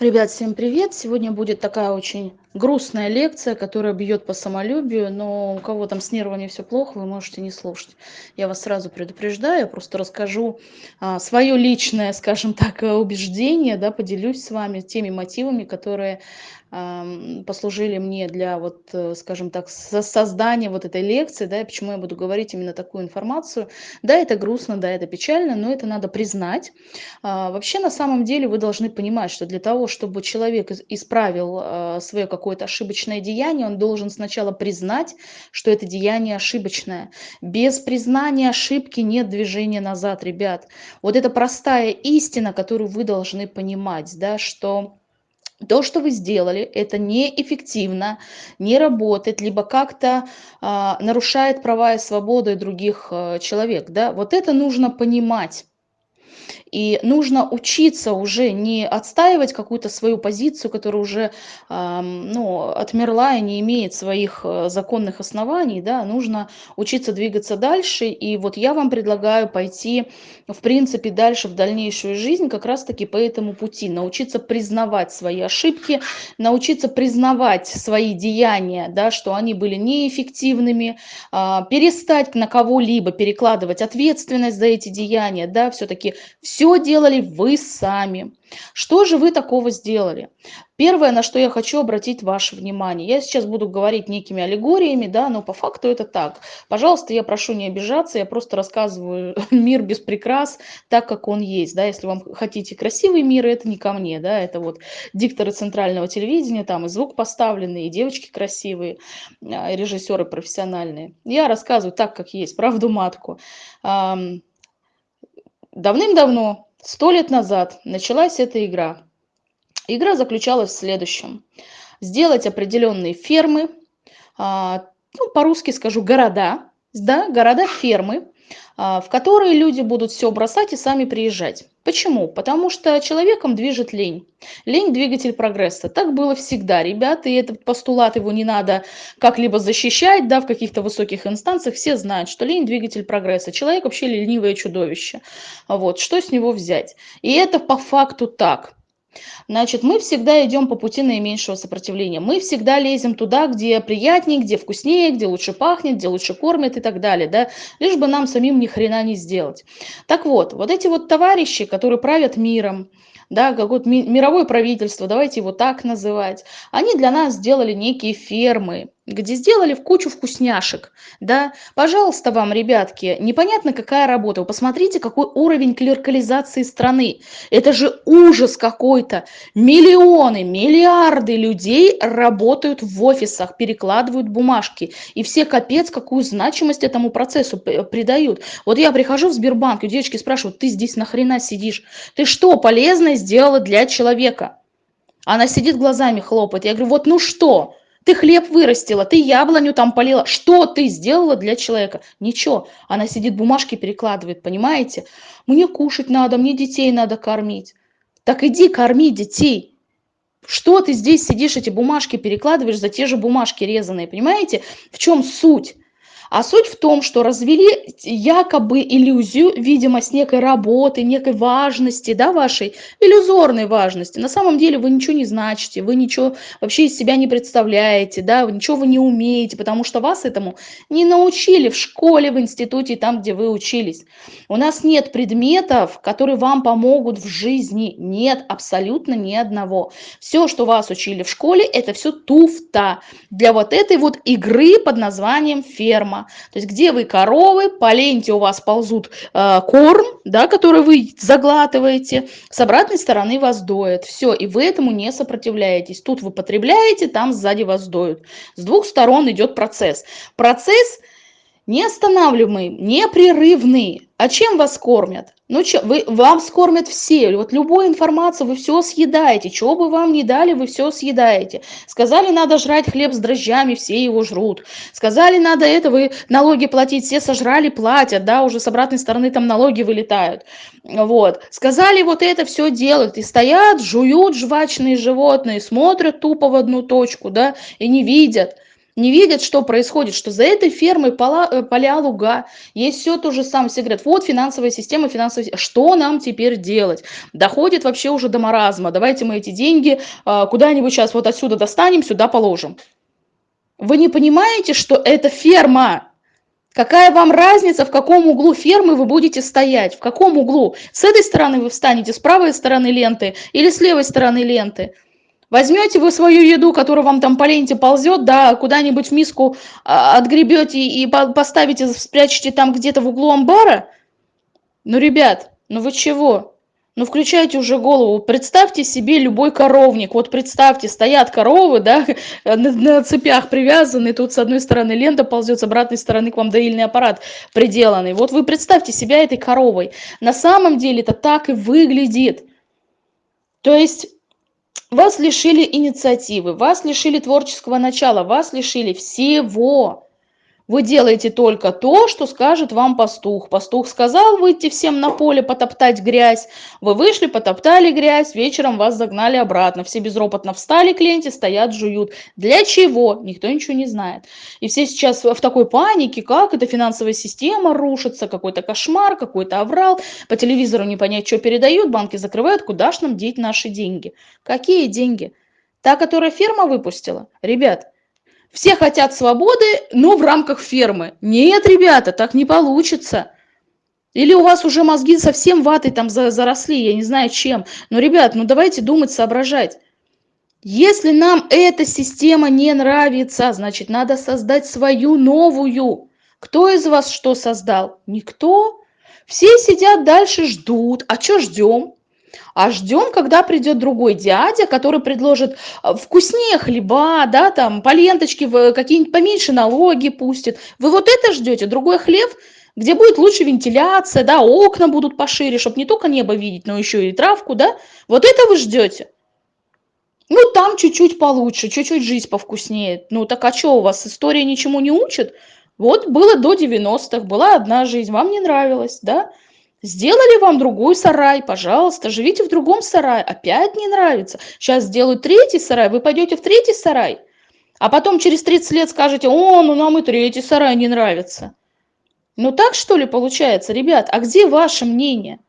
Ребят, всем привет! Сегодня будет такая очень грустная лекция, которая бьет по самолюбию, но у кого там с нервами все плохо, вы можете не слушать. Я вас сразу предупреждаю, просто расскажу а, свое личное, скажем так, убеждение, да, поделюсь с вами теми мотивами, которые послужили мне для вот, э, скажем так, создания вот этой лекции, да, и почему я буду говорить именно такую информацию. Да, это грустно, да, это печально, но это надо признать. А, вообще, на самом деле, вы должны понимать, что для того, чтобы человек исправил а, свое какое-то ошибочное деяние, он должен сначала признать, что это деяние ошибочное. Без признания ошибки нет движения назад, ребят. Вот это простая истина, которую вы должны понимать, да, что то, что вы сделали, это неэффективно, не работает, либо как-то а, нарушает права и свободы других а, человек. Да? Вот это нужно понимать. И нужно учиться уже не отстаивать какую-то свою позицию, которая уже ну, отмерла и не имеет своих э, законных оснований. Да? Нужно учиться двигаться дальше. И вот я вам предлагаю пойти, в принципе, дальше в дальнейшую жизнь как раз-таки по этому пути. Научиться признавать свои ошибки, научиться признавать свои деяния, да, что они были неэффективными, э, перестать на кого-либо перекладывать ответственность за эти деяния. Да? Все-таки все делали вы сами. Что же вы такого сделали? Первое, на что я хочу обратить ваше внимание. Я сейчас буду говорить некими аллегориями, да, но по факту это так. Пожалуйста, я прошу не обижаться, я просто рассказываю мир без прикрас, так как он есть, да. Если вам хотите красивый мир, это не ко мне, да, это вот дикторы центрального телевидения, там и звук поставленный, и девочки красивые, а, режиссеры профессиональные. Я рассказываю так, как есть, правду матку. Давным-давно, сто лет назад, началась эта игра. Игра заключалась в следующем. Сделать определенные фермы, а, ну, по-русски скажу города, да, города-фермы, в которые люди будут все бросать и сами приезжать. Почему? Потому что человеком движет лень. Лень – двигатель прогресса. Так было всегда, ребята, и этот постулат его не надо как-либо защищать, да, в каких-то высоких инстанциях. Все знают, что лень – двигатель прогресса. Человек вообще ленивое чудовище. Вот, что с него взять? И это по факту так. Значит, мы всегда идем по пути наименьшего сопротивления. Мы всегда лезем туда, где приятнее, где вкуснее, где лучше пахнет, где лучше кормят и так далее, да, лишь бы нам самим ни хрена не сделать. Так вот, вот эти вот товарищи, которые правят миром, да, какое-то мировое правительство, давайте его так называть, они для нас сделали некие фермы, где сделали в кучу вкусняшек, да, пожалуйста вам, ребятки, непонятно какая работа, вы посмотрите, какой уровень клеркализации страны, это же ужас какой-то, миллионы, миллиарды людей работают в офисах, перекладывают бумажки, и все капец какую значимость этому процессу придают. Вот я прихожу в Сбербанк, и девочки спрашивают, ты здесь нахрена сидишь, ты что полезное сделала для человека? Она сидит глазами хлопает, я говорю, вот ну что, ты хлеб вырастила, ты яблоню там полила. Что ты сделала для человека? Ничего. Она сидит, бумажки перекладывает, понимаете? Мне кушать надо, мне детей надо кормить. Так иди корми детей. Что ты здесь сидишь, эти бумажки перекладываешь за те же бумажки резаные, понимаете? В чем суть? А суть в том, что развели якобы иллюзию, видимость некой работы, некой важности, да, вашей, иллюзорной важности. На самом деле вы ничего не значите, вы ничего вообще из себя не представляете, да, ничего вы не умеете, потому что вас этому не научили в школе, в институте, там, где вы учились. У нас нет предметов, которые вам помогут в жизни. Нет абсолютно ни одного. Все, что вас учили в школе, это все туфта для вот этой вот игры под названием ферма. То есть где вы коровы, по ленте у вас ползут э, корм, да, который вы заглатываете, с обратной стороны вас доят. Все, и вы этому не сопротивляетесь. Тут вы потребляете, там сзади вас доют. С двух сторон идет процесс. Процесс неостанавливаемый, непрерывный. А чем вас кормят? Ну, че, вы, вам скормят все. Вот любую информацию вы все съедаете. Чего бы вам ни дали, вы все съедаете. Сказали, надо жрать хлеб с дрожжами, все его жрут. Сказали, надо это, вы налоги платить, все сожрали, платят, да, уже с обратной стороны там налоги вылетают. Вот. Сказали, вот это все делают. И стоят, жуют жвачные животные, смотрят тупо в одну точку, да, и не видят не видят, что происходит, что за этой фермой поля, э, поля луга, есть все то же самое. Все говорят, вот финансовая система, финансовая Что нам теперь делать? Доходит вообще уже до маразма. Давайте мы эти деньги а, куда-нибудь сейчас вот отсюда достанем, сюда положим. Вы не понимаете, что это ферма? Какая вам разница, в каком углу фермы вы будете стоять? В каком углу? С этой стороны вы встанете, с правой стороны ленты или с левой стороны ленты? Возьмете вы свою еду, которая вам там по ленте ползет, да, куда-нибудь в миску а, отгребете и поставите, спрячете там где-то в углу амбара? Ну, ребят, ну вы чего? Ну, включайте уже голову. Представьте себе любой коровник. Вот представьте, стоят коровы, да, на, на цепях привязаны. Тут с одной стороны лента ползет, с обратной стороны к вам доильный аппарат приделанный. Вот вы представьте себя этой коровой. На самом деле это так и выглядит. То есть вас лишили инициативы, вас лишили творческого начала, вас лишили всего. Вы делаете только то, что скажет вам пастух. Пастух сказал выйти всем на поле, потоптать грязь. Вы вышли, потоптали грязь, вечером вас загнали обратно. Все безропотно встали к ленте, стоят, жуют. Для чего? Никто ничего не знает. И все сейчас в такой панике, как эта финансовая система рушится, какой-то кошмар, какой-то аврал. По телевизору не понять, что передают, банки закрывают, куда ж нам деть наши деньги? Какие деньги? Та, которая ферма выпустила? Ребят, все хотят свободы, но в рамках фермы. Нет, ребята, так не получится. Или у вас уже мозги совсем ватой там заросли, я не знаю чем. Но, ребят, ну давайте думать, соображать. Если нам эта система не нравится, значит, надо создать свою новую. Кто из вас что создал? Никто. Все сидят дальше, ждут. А что ждем? А ждем, когда придет другой дядя, который предложит э, вкуснее хлеба, да, там, по ленточке, какие-нибудь поменьше налоги пустит. Вы вот это ждете, другой хлеб, где будет лучше вентиляция, да, окна будут пошире, чтобы не только небо видеть, но еще и травку, да, вот это вы ждете. Ну, там чуть-чуть получше, чуть-чуть жизнь повкуснее. Ну, так а что, у вас история ничему не учит? Вот было до 90-х, была одна жизнь, вам не нравилось, да? Сделали вам другой сарай, пожалуйста, живите в другом сарае. Опять не нравится. Сейчас сделают третий сарай, вы пойдете в третий сарай. А потом через 30 лет скажете, о, ну нам и третий сарай не нравится. Ну так что ли получается, ребят? А где ваше мнение?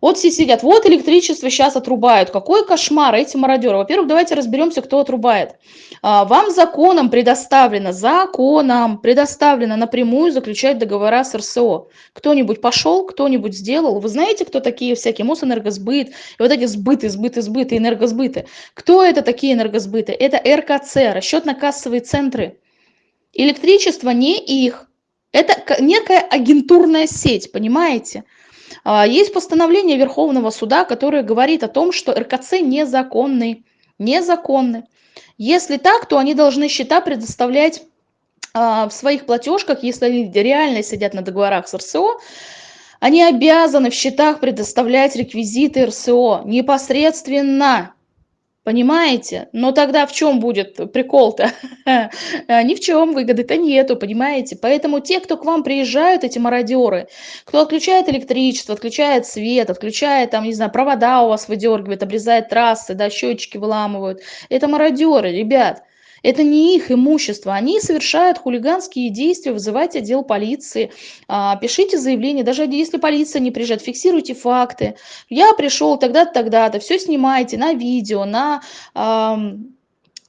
Вот все сидят, вот электричество сейчас отрубают. Какой кошмар эти мародеры. Во-первых, давайте разберемся, кто отрубает. А, вам законом предоставлено, законом предоставлено напрямую заключать договора с РСО. Кто-нибудь пошел, кто-нибудь сделал. Вы знаете, кто такие всякие Мосэнергосбыт, и вот эти сбыты, сбыты, сбыты, энергосбыты. Кто это такие энергосбыты? Это РКЦ, расчетно-кассовые центры. Электричество не их. Это некая агентурная сеть, понимаете? А, есть постановление Верховного суда, которое говорит о том, что РКЦ незаконный. Незаконный. Если так, то они должны счета предоставлять а, в своих платежках, если они реально сидят на договорах с РСО, они обязаны в счетах предоставлять реквизиты РСО непосредственно Понимаете? Но тогда в чем будет прикол-то? Ни в чем выгоды-то нету, понимаете? Поэтому те, кто к вам приезжают, эти мародеры, кто отключает электричество, отключает свет, отключает, там, не знаю, провода у вас выдергивает, обрезает трассы, да, счетчики выламывают, это мародеры, ребят. Это не их имущество. Они совершают хулиганские действия, вызывайте отдел полиции, а, пишите заявление, даже если полиция не приезжает, фиксируйте факты. Я пришел тогда-то, тогда-то, все снимайте на видео, на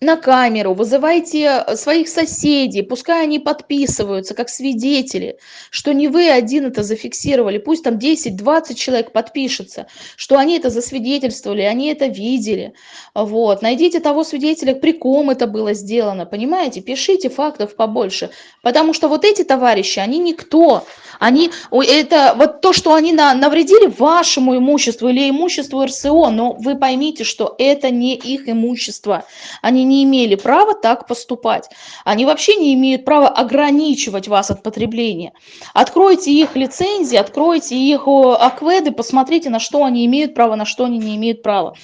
на камеру, вызывайте э, своих соседей, пускай они подписываются как свидетели, что не вы один это зафиксировали, пусть там 10-20 человек подпишется, что они это засвидетельствовали, они это видели. Вот. Найдите того свидетеля, при ком это было сделано, понимаете? Пишите фактов побольше, потому что вот эти товарищи, они никто, они, это вот то, что они на, навредили вашему имуществу или имуществу РСО, но вы поймите, что это не их имущество. Они не имели права так поступать. Они вообще не имеют права ограничивать вас от потребления. Откройте их лицензии, откройте их акведы, посмотрите, на что они имеют право, на что они не имеют права.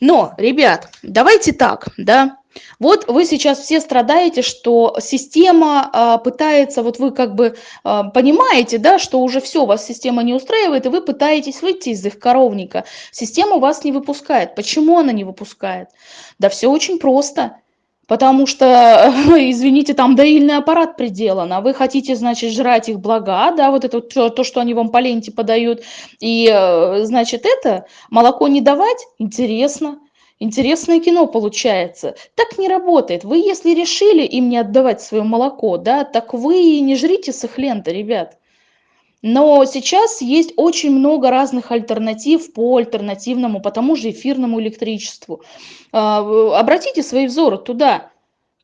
Но, ребят, давайте так, да, вот вы сейчас все страдаете, что система а, пытается, вот вы как бы а, понимаете, да, что уже все, вас система не устраивает, и вы пытаетесь выйти из их коровника. Система вас не выпускает. Почему она не выпускает? Да все очень просто. Потому что, извините, там доильный аппарат приделан, а вы хотите, значит, жрать их блага, да, вот это то, что они вам по ленте подают, и, э, значит, это молоко не давать, интересно. Интересное кино получается. Так не работает. Вы, если решили им не отдавать свое молоко, да, так вы и не жрите с их ленты, ребят. Но сейчас есть очень много разных альтернатив по альтернативному, по тому же эфирному электричеству. А, обратите свои взоры туда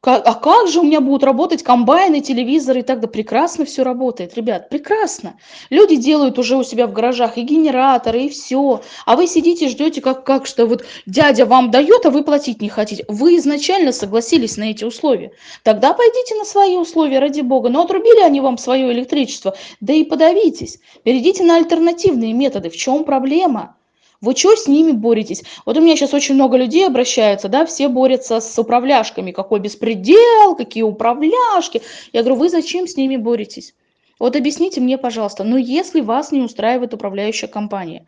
а как же у меня будут работать комбайны, телевизоры и так далее? Прекрасно все работает, ребят, прекрасно. Люди делают уже у себя в гаражах и генераторы, и все. А вы сидите, ждете, как, как что вот дядя вам дает, а вы платить не хотите. Вы изначально согласились на эти условия. Тогда пойдите на свои условия, ради бога. Но отрубили они вам свое электричество, да и подавитесь. Перейдите на альтернативные методы. В чем проблема? Вы что с ними боретесь? Вот у меня сейчас очень много людей обращаются, да, все борются с управляшками. Какой беспредел, какие управляшки. Я говорю, вы зачем с ними боретесь? Вот объясните мне, пожалуйста, ну если вас не устраивает управляющая компания,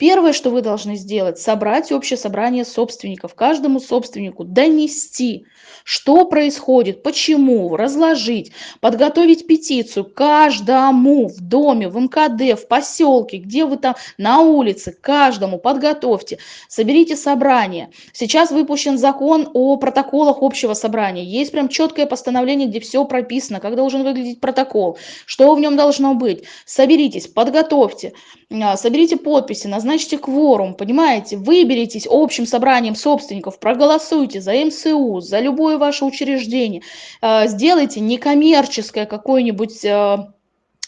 первое, что вы должны сделать, собрать общее собрание собственников, каждому собственнику донести, что происходит, почему, разложить, подготовить петицию каждому в доме, в МКД, в поселке, где вы там, на улице, каждому подготовьте, соберите собрание. Сейчас выпущен закон о протоколах общего собрания. Есть прям четкое постановление, где все прописано, как должен выглядеть протокол, что в нем должно быть. Соберитесь, подготовьте, а, соберите подписи, назначьте кворум, понимаете, выберитесь общим собранием собственников, проголосуйте за МСУ, за любое ваше учреждение, а, сделайте некоммерческое какое-нибудь а,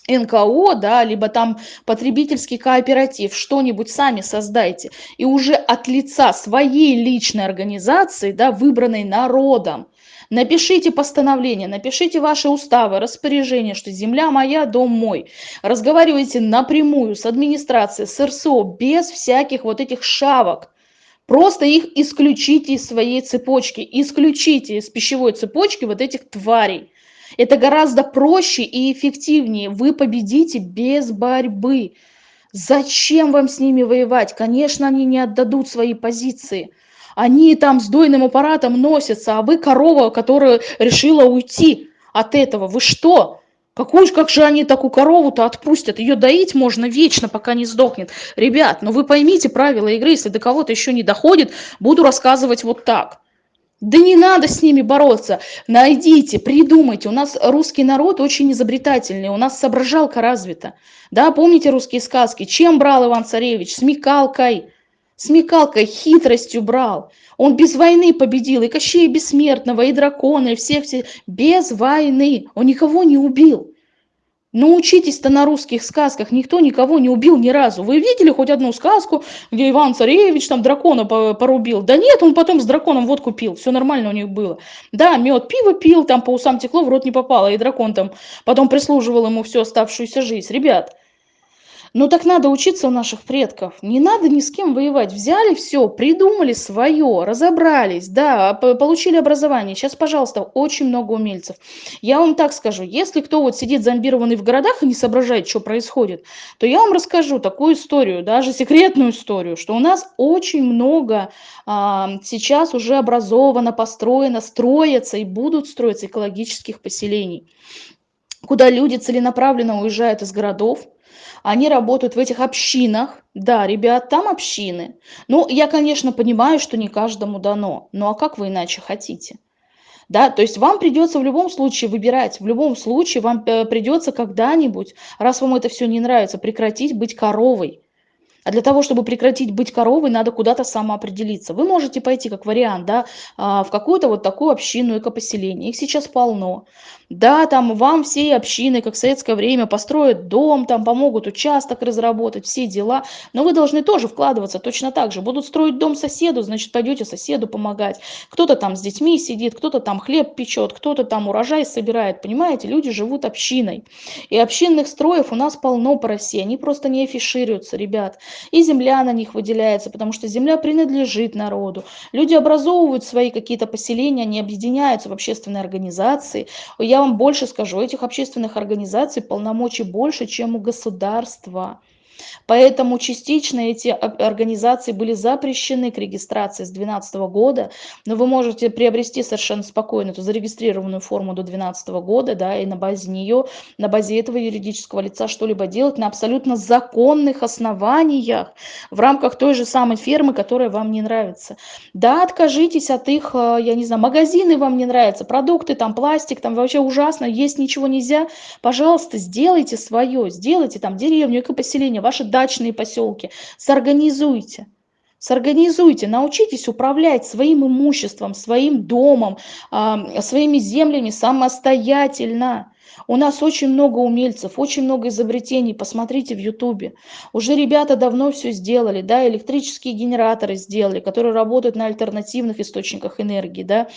НКО, да, либо там потребительский кооператив, что-нибудь сами создайте. И уже от лица своей личной организации, да, выбранной народом, Напишите постановление, напишите ваши уставы, распоряжения, что земля моя, дом мой. Разговаривайте напрямую с администрацией, с РСО, без всяких вот этих шавок. Просто их исключите из своей цепочки, исключите из пищевой цепочки вот этих тварей. Это гораздо проще и эффективнее. Вы победите без борьбы. Зачем вам с ними воевать? Конечно, они не отдадут свои позиции. Они там с дойным аппаратом носятся, а вы корова, которая решила уйти от этого. Вы что? Какую, как же они такую корову-то отпустят? Ее доить можно вечно, пока не сдохнет. Ребят, ну вы поймите правила игры, если до кого-то еще не доходит, буду рассказывать вот так. Да не надо с ними бороться. Найдите, придумайте. У нас русский народ очень изобретательный, у нас соображалка развита. Да, помните русские сказки? Чем брал Иван-Царевич? Смекалкой смекалкой, хитростью брал. Он без войны победил и Кощея Бессмертного, и дракона, и всех, всех. Без войны. Он никого не убил. Научитесь-то на русских сказках, никто никого не убил ни разу. Вы видели хоть одну сказку, где Иван Царевич там дракона порубил? Да нет, он потом с драконом водку пил, все нормально у них было. Да, мед, пиво пил, там по усам текло, в рот не попало, и дракон там потом прислуживал ему всю оставшуюся жизнь. Ребят, ну так надо учиться у наших предков. Не надо ни с кем воевать. Взяли все, придумали свое, разобрались, да, получили образование. Сейчас, пожалуйста, очень много умельцев. Я вам так скажу, если кто вот сидит зомбированный в городах и не соображает, что происходит, то я вам расскажу такую историю, даже секретную историю, что у нас очень много а, сейчас уже образовано, построено, строятся и будут строиться экологических поселений куда люди целенаправленно уезжают из городов, они работают в этих общинах. Да, ребят, там общины. Ну, я, конечно, понимаю, что не каждому дано. Ну, а как вы иначе хотите? Да, то есть вам придется в любом случае выбирать, в любом случае вам э, придется когда-нибудь, раз вам это все не нравится, прекратить быть коровой. А для того, чтобы прекратить быть коровой, надо куда-то самоопределиться. Вы можете пойти как вариант, да, а, в какую-то вот такую общину экопоселение. Их сейчас полно. Да, там вам все общины, как в советское время, построят дом, там помогут участок разработать, все дела. Но вы должны тоже вкладываться точно так же. Будут строить дом соседу, значит, пойдете соседу помогать. Кто-то там с детьми сидит, кто-то там хлеб печет, кто-то там урожай собирает. Понимаете, люди живут общиной. И общинных строев у нас полно по России. Они просто не афишируются, ребят. И земля на них выделяется, потому что земля принадлежит народу. Люди образовывают свои какие-то поселения, они объединяются в общественные организации. Я вам больше скажу, этих общественных организаций полномочий больше, чем у государства. Поэтому частично эти организации были запрещены к регистрации с 2012 года, но вы можете приобрести совершенно спокойно эту зарегистрированную форму до 2012 года, да, и на базе нее, на базе этого юридического лица что-либо делать на абсолютно законных основаниях в рамках той же самой фермы, которая вам не нравится. Да, откажитесь от их, э, я не знаю, магазины вам не нравятся, продукты, там пластик, там вообще ужасно, есть ничего нельзя. Пожалуйста, сделайте свое, сделайте там деревню, экопоселение, ваши дачные поселки, сорганизуйте. Сорганизуйте, научитесь управлять своим имуществом, своим домом, своими землями самостоятельно. У нас очень много умельцев, очень много изобретений, посмотрите в ютубе. Уже ребята давно все сделали, да, электрические генераторы сделали, которые работают на альтернативных источниках энергии, да,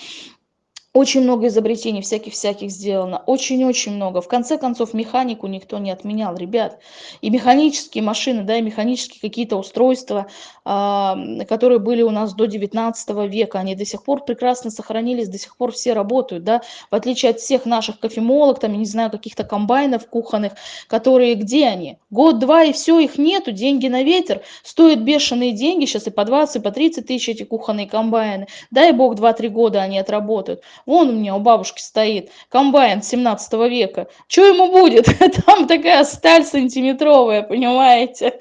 очень много изобретений всяких-всяких сделано, очень-очень много. В конце концов, механику никто не отменял, ребят. И механические машины, да, и механические какие-то устройства, э, которые были у нас до 19 века, они до сих пор прекрасно сохранились, до сих пор все работают, да, в отличие от всех наших кофемолок, там, я не знаю, каких-то комбайнов кухонных, которые, где они? Год-два и все, их нету, деньги на ветер, стоят бешеные деньги, сейчас и по 20, и по 30 тысяч эти кухонные комбайны. Дай бог 2-3 года они отработают. Вон у меня у бабушки стоит комбайн 17 века. Что ему будет? Там такая сталь сантиметровая, понимаете?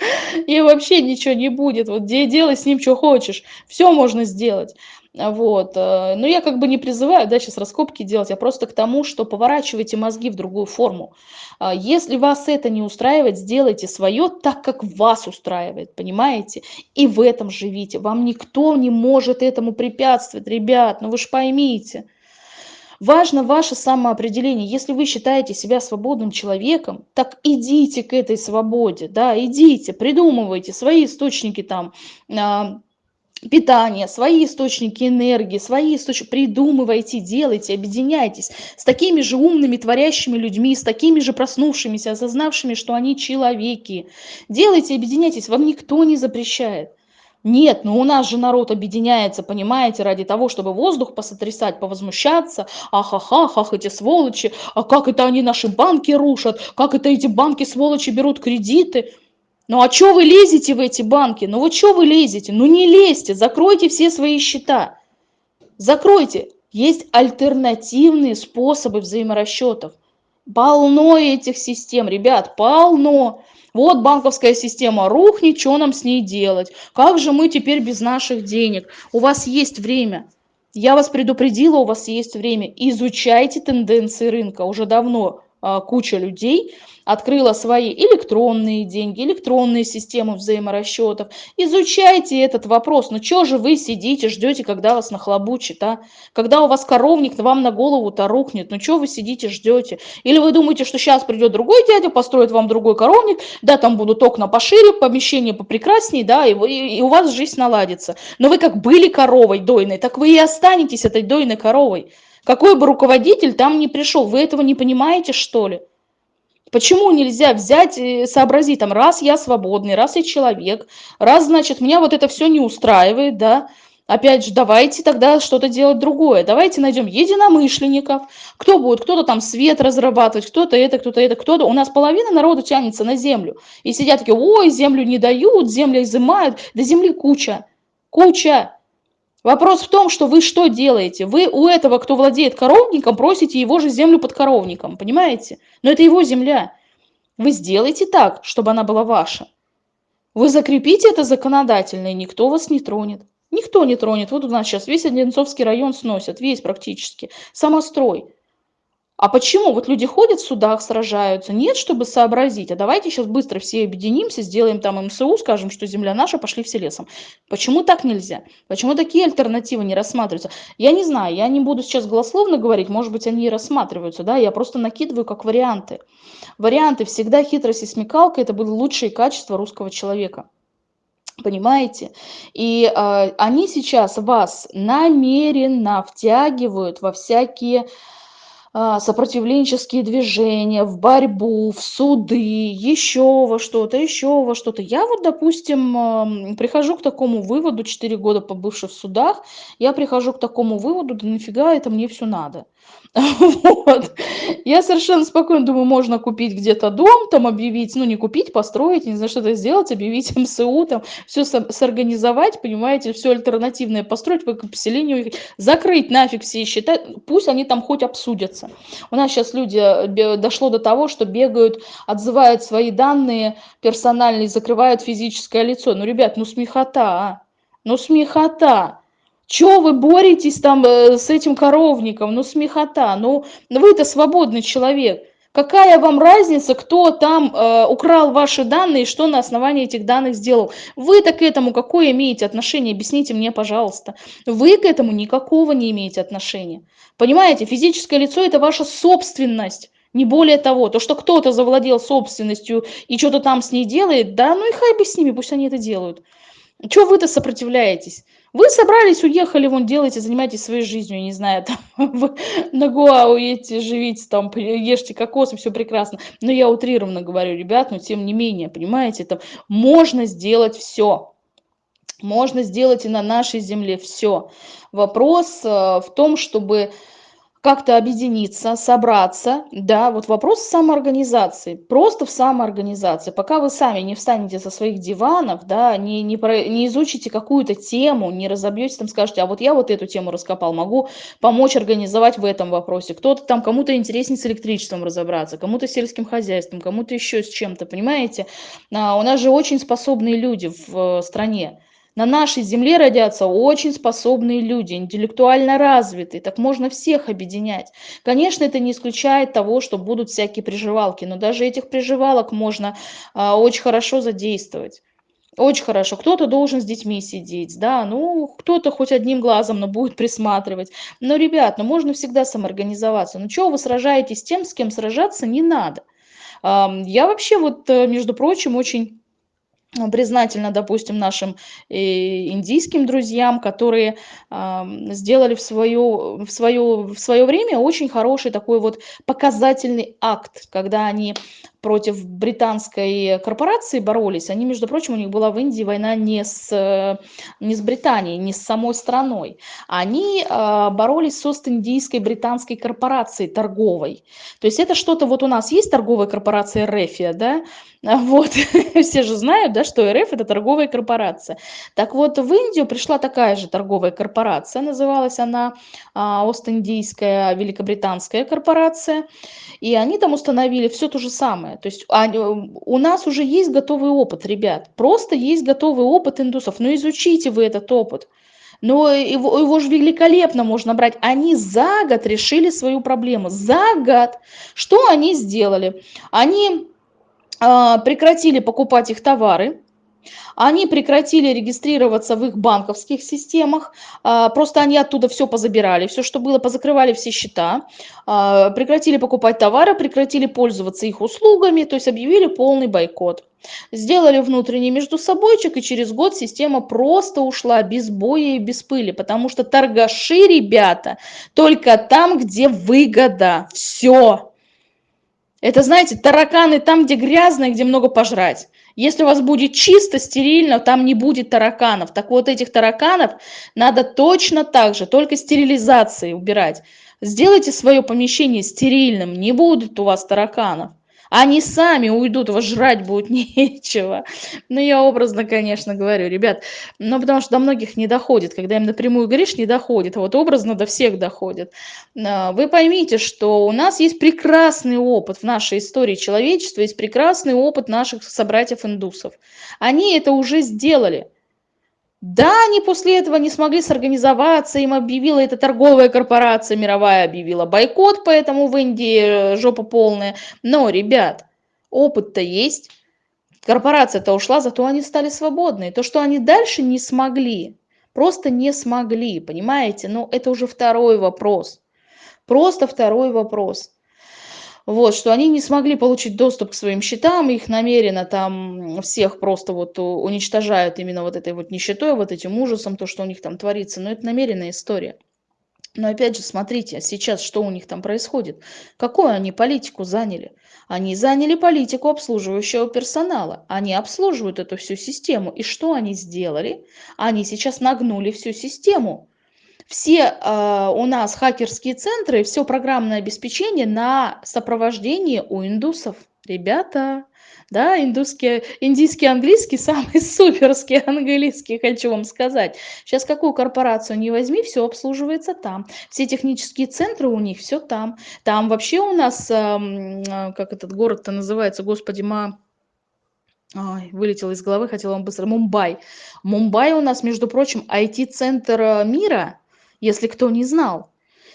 И вообще ничего не будет. Вот где делай с ним что хочешь. Все можно сделать. Вот. Э, но я как бы не призываю, да, сейчас раскопки делать, а просто к тому, что поворачивайте мозги в другую форму. А если вас это не устраивает, сделайте свое так, как вас устраивает, понимаете? И в этом живите. Вам никто не может этому препятствовать, ребят, ну вы же поймите. Важно ваше самоопределение. Если вы считаете себя свободным человеком, так идите к этой свободе, да, идите, придумывайте свои источники там, а, питания, свои источники энергии, свои источники, придумывайте, делайте, объединяйтесь с такими же умными, творящими людьми, с такими же проснувшимися, осознавшими, что они человеки. Делайте, объединяйтесь, вам никто не запрещает. Нет, ну у нас же народ объединяется, понимаете, ради того, чтобы воздух посотрясать, повозмущаться. Ахаха, ах, эти сволочи, а как это они наши банки рушат, как это эти банки сволочи берут кредиты. Ну а что вы лезете в эти банки? Ну вот что вы лезете? Ну не лезьте, закройте все свои счета. Закройте. Есть альтернативные способы взаиморасчетов. Полно этих систем, ребят, полно. Вот банковская система рухнет, что нам с ней делать? Как же мы теперь без наших денег? У вас есть время. Я вас предупредила, у вас есть время. Изучайте тенденции рынка. Уже давно куча людей открыла свои электронные деньги, электронные системы взаиморасчетов. Изучайте этот вопрос. Ну что же вы сидите, ждете, когда вас нахлобучит, а? Когда у вас коровник вам на голову-то рухнет, ну что вы сидите, ждете? Или вы думаете, что сейчас придет другой дядя, построит вам другой коровник, да, там будут окна пошире, помещение попрекраснее, да, и, вы, и у вас жизнь наладится. Но вы как были коровой дойной, так вы и останетесь этой дойной коровой. Какой бы руководитель там ни пришел, вы этого не понимаете, что ли? Почему нельзя взять сообразить, там, раз я свободный, раз я человек, раз, значит, меня вот это все не устраивает, да, Опять же, давайте тогда что-то делать другое. Давайте найдем единомышленников. Кто будет? Кто-то там свет разрабатывать, кто-то это, кто-то это, кто-то. У нас половина народа тянется на землю. И сидят такие, ой, землю не дают, землю изымают. Да земли куча. Куча. Вопрос в том, что вы что делаете? Вы у этого, кто владеет коровником, просите его же землю под коровником, понимаете? Но это его земля. Вы сделайте так, чтобы она была ваша. Вы закрепите это законодательно, и никто вас не тронет. Никто не тронет. Вот у нас сейчас весь Одинцовский район сносят, весь практически. Самострой. А почему? Вот люди ходят в судах, сражаются. Нет, чтобы сообразить. А давайте сейчас быстро все объединимся, сделаем там МСУ, скажем, что земля наша, пошли все лесом. Почему так нельзя? Почему такие альтернативы не рассматриваются? Я не знаю, я не буду сейчас голословно говорить, может быть, они и рассматриваются, да, я просто накидываю как варианты. Варианты всегда хитрость и смекалка – это были лучшие качества русского человека. Понимаете? И э, они сейчас вас намеренно втягивают во всякие сопротивленческие движения, в борьбу, в суды, еще во что-то, еще во что-то. Я вот, допустим, прихожу к такому выводу, 4 года побывши в судах, я прихожу к такому выводу, да нафига это мне все надо. Вот. Я совершенно спокойно думаю, можно купить где-то дом, там объявить, ну не купить, построить, не знаю, что-то сделать, объявить МСУ, там все сорганизовать, понимаете, все альтернативное построить, по поселению, закрыть нафиг все счета, пусть они там хоть обсудятся. У нас сейчас люди, э, дошло до того, что бегают, отзывают свои данные персональные, закрывают физическое лицо. Ну, ребят, ну смехота, а? Ну смехота. Чё вы боретесь там э, с этим коровником? Ну, смехота. Ну, вы-то свободный человек. Какая вам разница, кто там э, украл ваши данные и что на основании этих данных сделал? Вы-то к этому какое имеете отношение? Объясните мне, пожалуйста. Вы к этому никакого не имеете отношения. Понимаете, физическое лицо – это ваша собственность. Не более того, то, что кто-то завладел собственностью и что-то там с ней делает, да, ну и хай бы с ними, пусть они это делают. Чего вы-то сопротивляетесь? Вы собрались, уехали, вон, делайте, занимайтесь своей жизнью, не знаю, там, на Гоа уедете, живите, там, ешьте кокосы, все прекрасно. Но я утрированно говорю, ребят, но тем не менее, понимаете, там, можно сделать все. Можно сделать и на нашей земле все. Вопрос э, в том, чтобы как-то объединиться, собраться, да, вот вопрос самоорганизации, просто в самоорганизации. Пока вы сами не встанете со своих диванов, да, не, не, про, не изучите какую-то тему, не разобьете, там скажете, а вот я вот эту тему раскопал, могу помочь организовать в этом вопросе. Кто-то там, кому-то интереснее с электричеством разобраться, кому-то сельским хозяйством, кому-то еще с чем-то, понимаете? А, у нас же очень способные люди в э, стране. На нашей земле родятся очень способные люди, интеллектуально развитые, так можно всех объединять. Конечно, это не исключает того, что будут всякие приживалки, но даже этих приживалок можно а, очень хорошо задействовать. Очень хорошо. Кто-то должен с детьми сидеть, да, ну, кто-то хоть одним глазом, но будет присматривать. Но, ребят, ну, можно всегда самоорганизоваться. Ну, чего вы сражаетесь с тем, с кем сражаться не надо? Я вообще вот, э, между прочим, очень признательна, допустим, нашим э, индийским друзьям, которые сделали в свое, в, свое, в свое время очень хороший такой вот показательный акт, когда они против британской корпорации боролись. Они, между прочим, у них была в Индии война не с, не с Британией, не с самой страной. Они э, боролись с Ост-Индийской британской корпорацией торговой. То есть это что-то, вот у нас есть торговая корпорация Рефия, да, вот, все же знают, да, что РФ это торговая корпорация. Так вот, в Индию пришла такая же торговая корпорация, называлась она а, Ост-Индийская Великобританская корпорация, и они там установили все то же самое. То есть они, у нас уже есть готовый опыт, ребят, просто есть готовый опыт индусов, но изучите вы этот опыт. Но его, его же великолепно можно брать. Они за год решили свою проблему. За год. Что они сделали? Они а, прекратили покупать их товары, они прекратили регистрироваться в их банковских системах, а, просто они оттуда все позабирали, все, что было, позакрывали все счета, а, прекратили покупать товары, прекратили пользоваться их услугами, то есть объявили полный бойкот. Сделали внутренний между собойчик, и через год система просто ушла без боя и без пыли, потому что торгаши, ребята, только там, где выгода. Все. Это, знаете, тараканы там, где грязно, где много пожрать. Если у вас будет чисто, стерильно, там не будет тараканов. Так вот, этих тараканов надо точно так же, только стерилизацией убирать. Сделайте свое помещение стерильным, не будет у вас тараканов. Они сами уйдут, вас жрать будет нечего. Ну, я образно, конечно, говорю, ребят, ну, потому что до многих не доходит. Когда им напрямую говоришь, не доходит. А вот образно до всех доходит. А, вы поймите, что у нас есть прекрасный опыт в нашей истории человечества, есть прекрасный опыт наших собратьев-индусов. Они это уже сделали. Да, они после этого не смогли сорганизоваться, им объявила эта торговая корпорация мировая, объявила бойкот, поэтому в Индии э, жопа полная. Но, ребят, опыт-то есть, корпорация-то ушла, зато они стали свободны. То, что они дальше не смогли, просто не смогли, понимаете? Ну, это уже второй вопрос. Просто второй вопрос вот, что они не смогли получить доступ к своим счетам, их намеренно там всех просто вот уничтожают именно вот этой вот нищетой, вот этим ужасом, то, что у них там творится, но это намеренная история. Но опять же, смотрите, сейчас что у них там происходит? Какую они политику заняли? Они заняли политику обслуживающего персонала. Они обслуживают эту всю систему. И что они сделали? Они сейчас нагнули всю систему. Все э, у нас хакерские центры, все программное обеспечение на сопровождении у индусов. Ребята, да, индусский, индийский английский самый суперский английский, хочу вам сказать. Сейчас какую корпорацию не возьми, все обслуживается там. Все технические центры у них, все там. Там вообще у нас, э, как этот город-то называется, господи, ма... Ой, вылетел из головы, хотела вам быстро. Мумбай. Мумбай у нас, между прочим, IT-центр э, мира, если кто не знал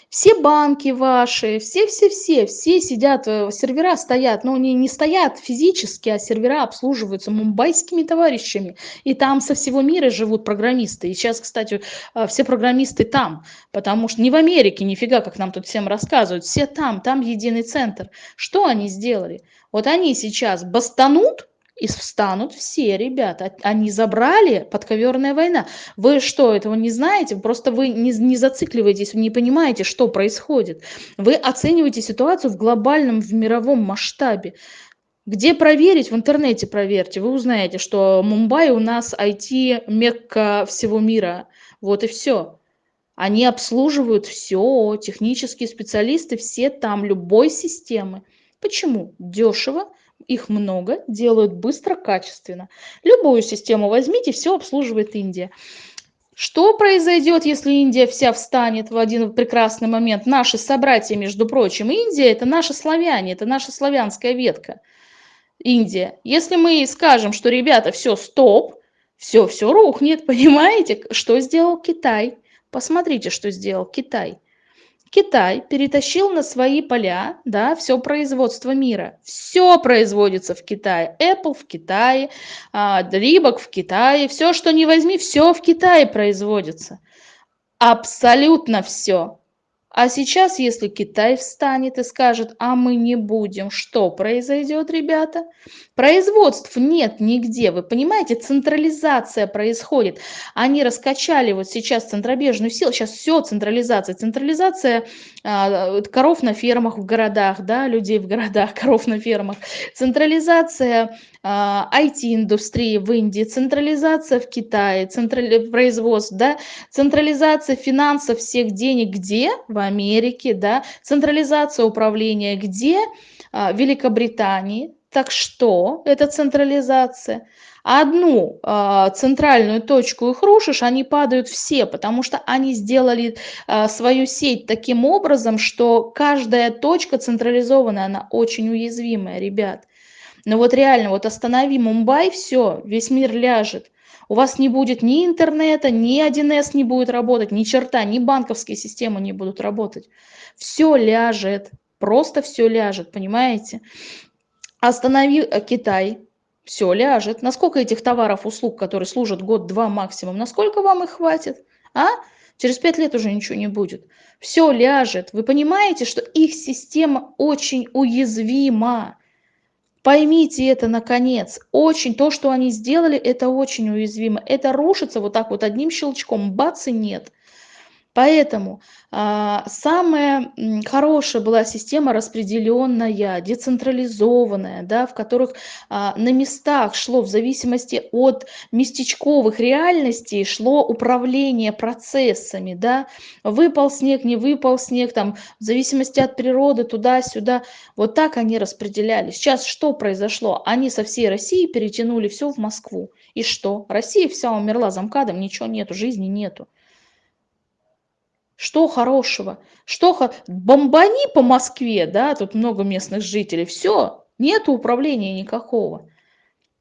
все банки ваши, все-все-все, все сидят, э, сервера стоят, но они не стоят физически, а сервера обслуживаются мумбайскими товарищами. И там со всего мира живут программисты. И сейчас, кстати, э, все программисты там, потому что не в Америке, нифига, как нам тут всем рассказывают, все там, там единый центр. Что они сделали? Вот они сейчас бастанут, и встанут все ребята. Они забрали подковерная война. Вы что, этого не знаете? Просто вы не, не зацикливаетесь, не понимаете, что происходит. Вы оцениваете ситуацию в глобальном, в мировом масштабе. Где проверить? В интернете проверьте. Вы узнаете, что Мумбай у нас IT-мекка всего мира. Вот и все. Они обслуживают все, технические специалисты, все там, любой системы. Почему? Дешево, их много, делают быстро, качественно. Любую систему возьмите, все обслуживает Индия. Что произойдет, если Индия вся встанет в один прекрасный момент? Наши собратья, между прочим, Индия – это наши славяне, это наша славянская ветка. Индия. Если мы скажем, что, ребята, все, стоп, все, все рухнет, понимаете? Что сделал Китай? Посмотрите, что сделал Китай – Китай перетащил на свои поля, да, все производство мира. Все производится в Китае. Apple в Китае, Рибок в Китае, все, что не возьми, все в Китае производится. Абсолютно все. А сейчас, если Китай встанет и скажет, а мы не будем, что произойдет, ребята? Производств нет нигде, вы понимаете, централизация происходит. Они раскачали вот сейчас центробежную силу, сейчас все централизация. Централизация э, коров на фермах в городах, да, людей в городах, коров на фермах. Централизация IT-индустрии в Индии, централизация в Китае, централи... производство, да, централизация финансов всех денег где? В Америке, да, централизация управления где? В Великобритании. Так что это централизация? Одну э, центральную точку их рушишь, они падают все, потому что они сделали э, свою сеть таким образом, что каждая точка централизованная, она очень уязвимая, ребят. Но вот реально, вот останови Мумбай, все, весь мир ляжет. У вас не будет ни интернета, ни 1С не будет работать, ни черта, ни банковские системы не будут работать. Все ляжет, просто все ляжет, понимаете? Останови э, Китай, все ляжет. Насколько этих товаров, услуг, которые служат год-два максимум, насколько вам их хватит? А? Через пять лет уже ничего не будет. Все ляжет. Вы понимаете, что их система очень уязвима. Поймите это наконец. Очень то, что они сделали, это очень уязвимо. Это рушится вот так вот одним щелчком. Бац и нет. Поэтому а, самая хорошая была система распределенная, децентрализованная, да, в которых а, на местах шло в зависимости от местечковых реальностей, шло управление процессами. Да. Выпал снег, не выпал снег, там, в зависимости от природы, туда-сюда. Вот так они распределяли. Сейчас что произошло? Они со всей России перетянули все в Москву. И что? Россия вся умерла замкадом, ничего нету, жизни нету. Что хорошего? Что бомбани по Москве, да, тут много местных жителей, все, нет управления никакого.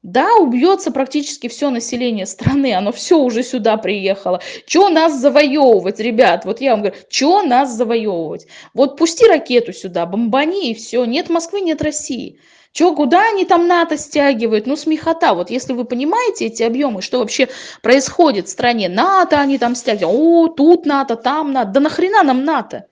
Да, убьется практически все население страны, оно все уже сюда приехало. Че нас завоевывать, ребят? Вот я вам говорю, че нас завоевывать? Вот пусти ракету сюда, бомбани и все. Нет Москвы, нет России. Чё, куда они там НАТО стягивают? Ну, смехота. Вот если вы понимаете эти объемы, что вообще происходит в стране, НАТО они там стягивают, о, тут НАТО, там НАТО. Да нахрена нам НАТО?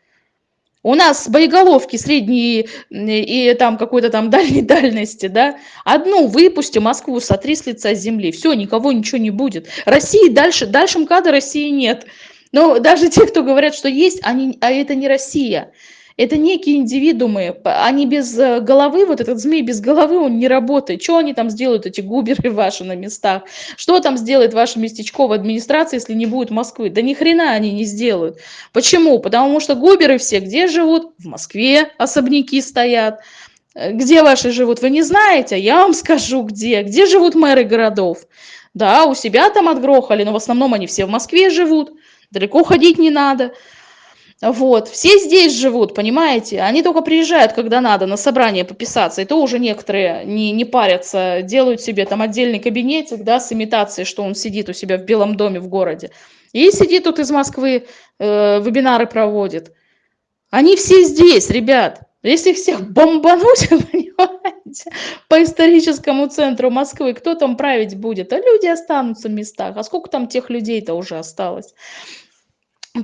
У нас боеголовки средние и там какой-то там дальней дальности, да? Одну выпусти, Москву сотри с лица земли. Все, никого ничего не будет. России дальше, дальше МКАДа России нет. Но даже те, кто говорят, что есть, они, а это не Россия. Это некие индивидуумы, они без э, головы, вот этот змей без головы, он не работает. Что они там сделают, эти губеры ваши на местах? Что там сделает ваша местечковая администрация, если не будет Москвы? Да ни хрена они не сделают. Почему? Потому что губеры все где живут? В Москве особняки стоят. Э, где ваши живут, вы не знаете, я вам скажу где. Где живут мэры городов? Да, у себя там отгрохали, но в основном они все в Москве живут. Далеко ходить не надо. Вот, все здесь живут, понимаете? Они только приезжают, когда надо, на собрание пописаться. И то уже некоторые не, не парятся, делают себе там отдельный кабинетик, да, с имитацией, что он сидит у себя в Белом доме в городе. И сидит тут из Москвы, э, вебинары проводит. Они все здесь, ребят. Если всех бомбануть, понимаете, по историческому центру Москвы, кто там править будет? А люди останутся в местах. А сколько там тех людей-то уже осталось?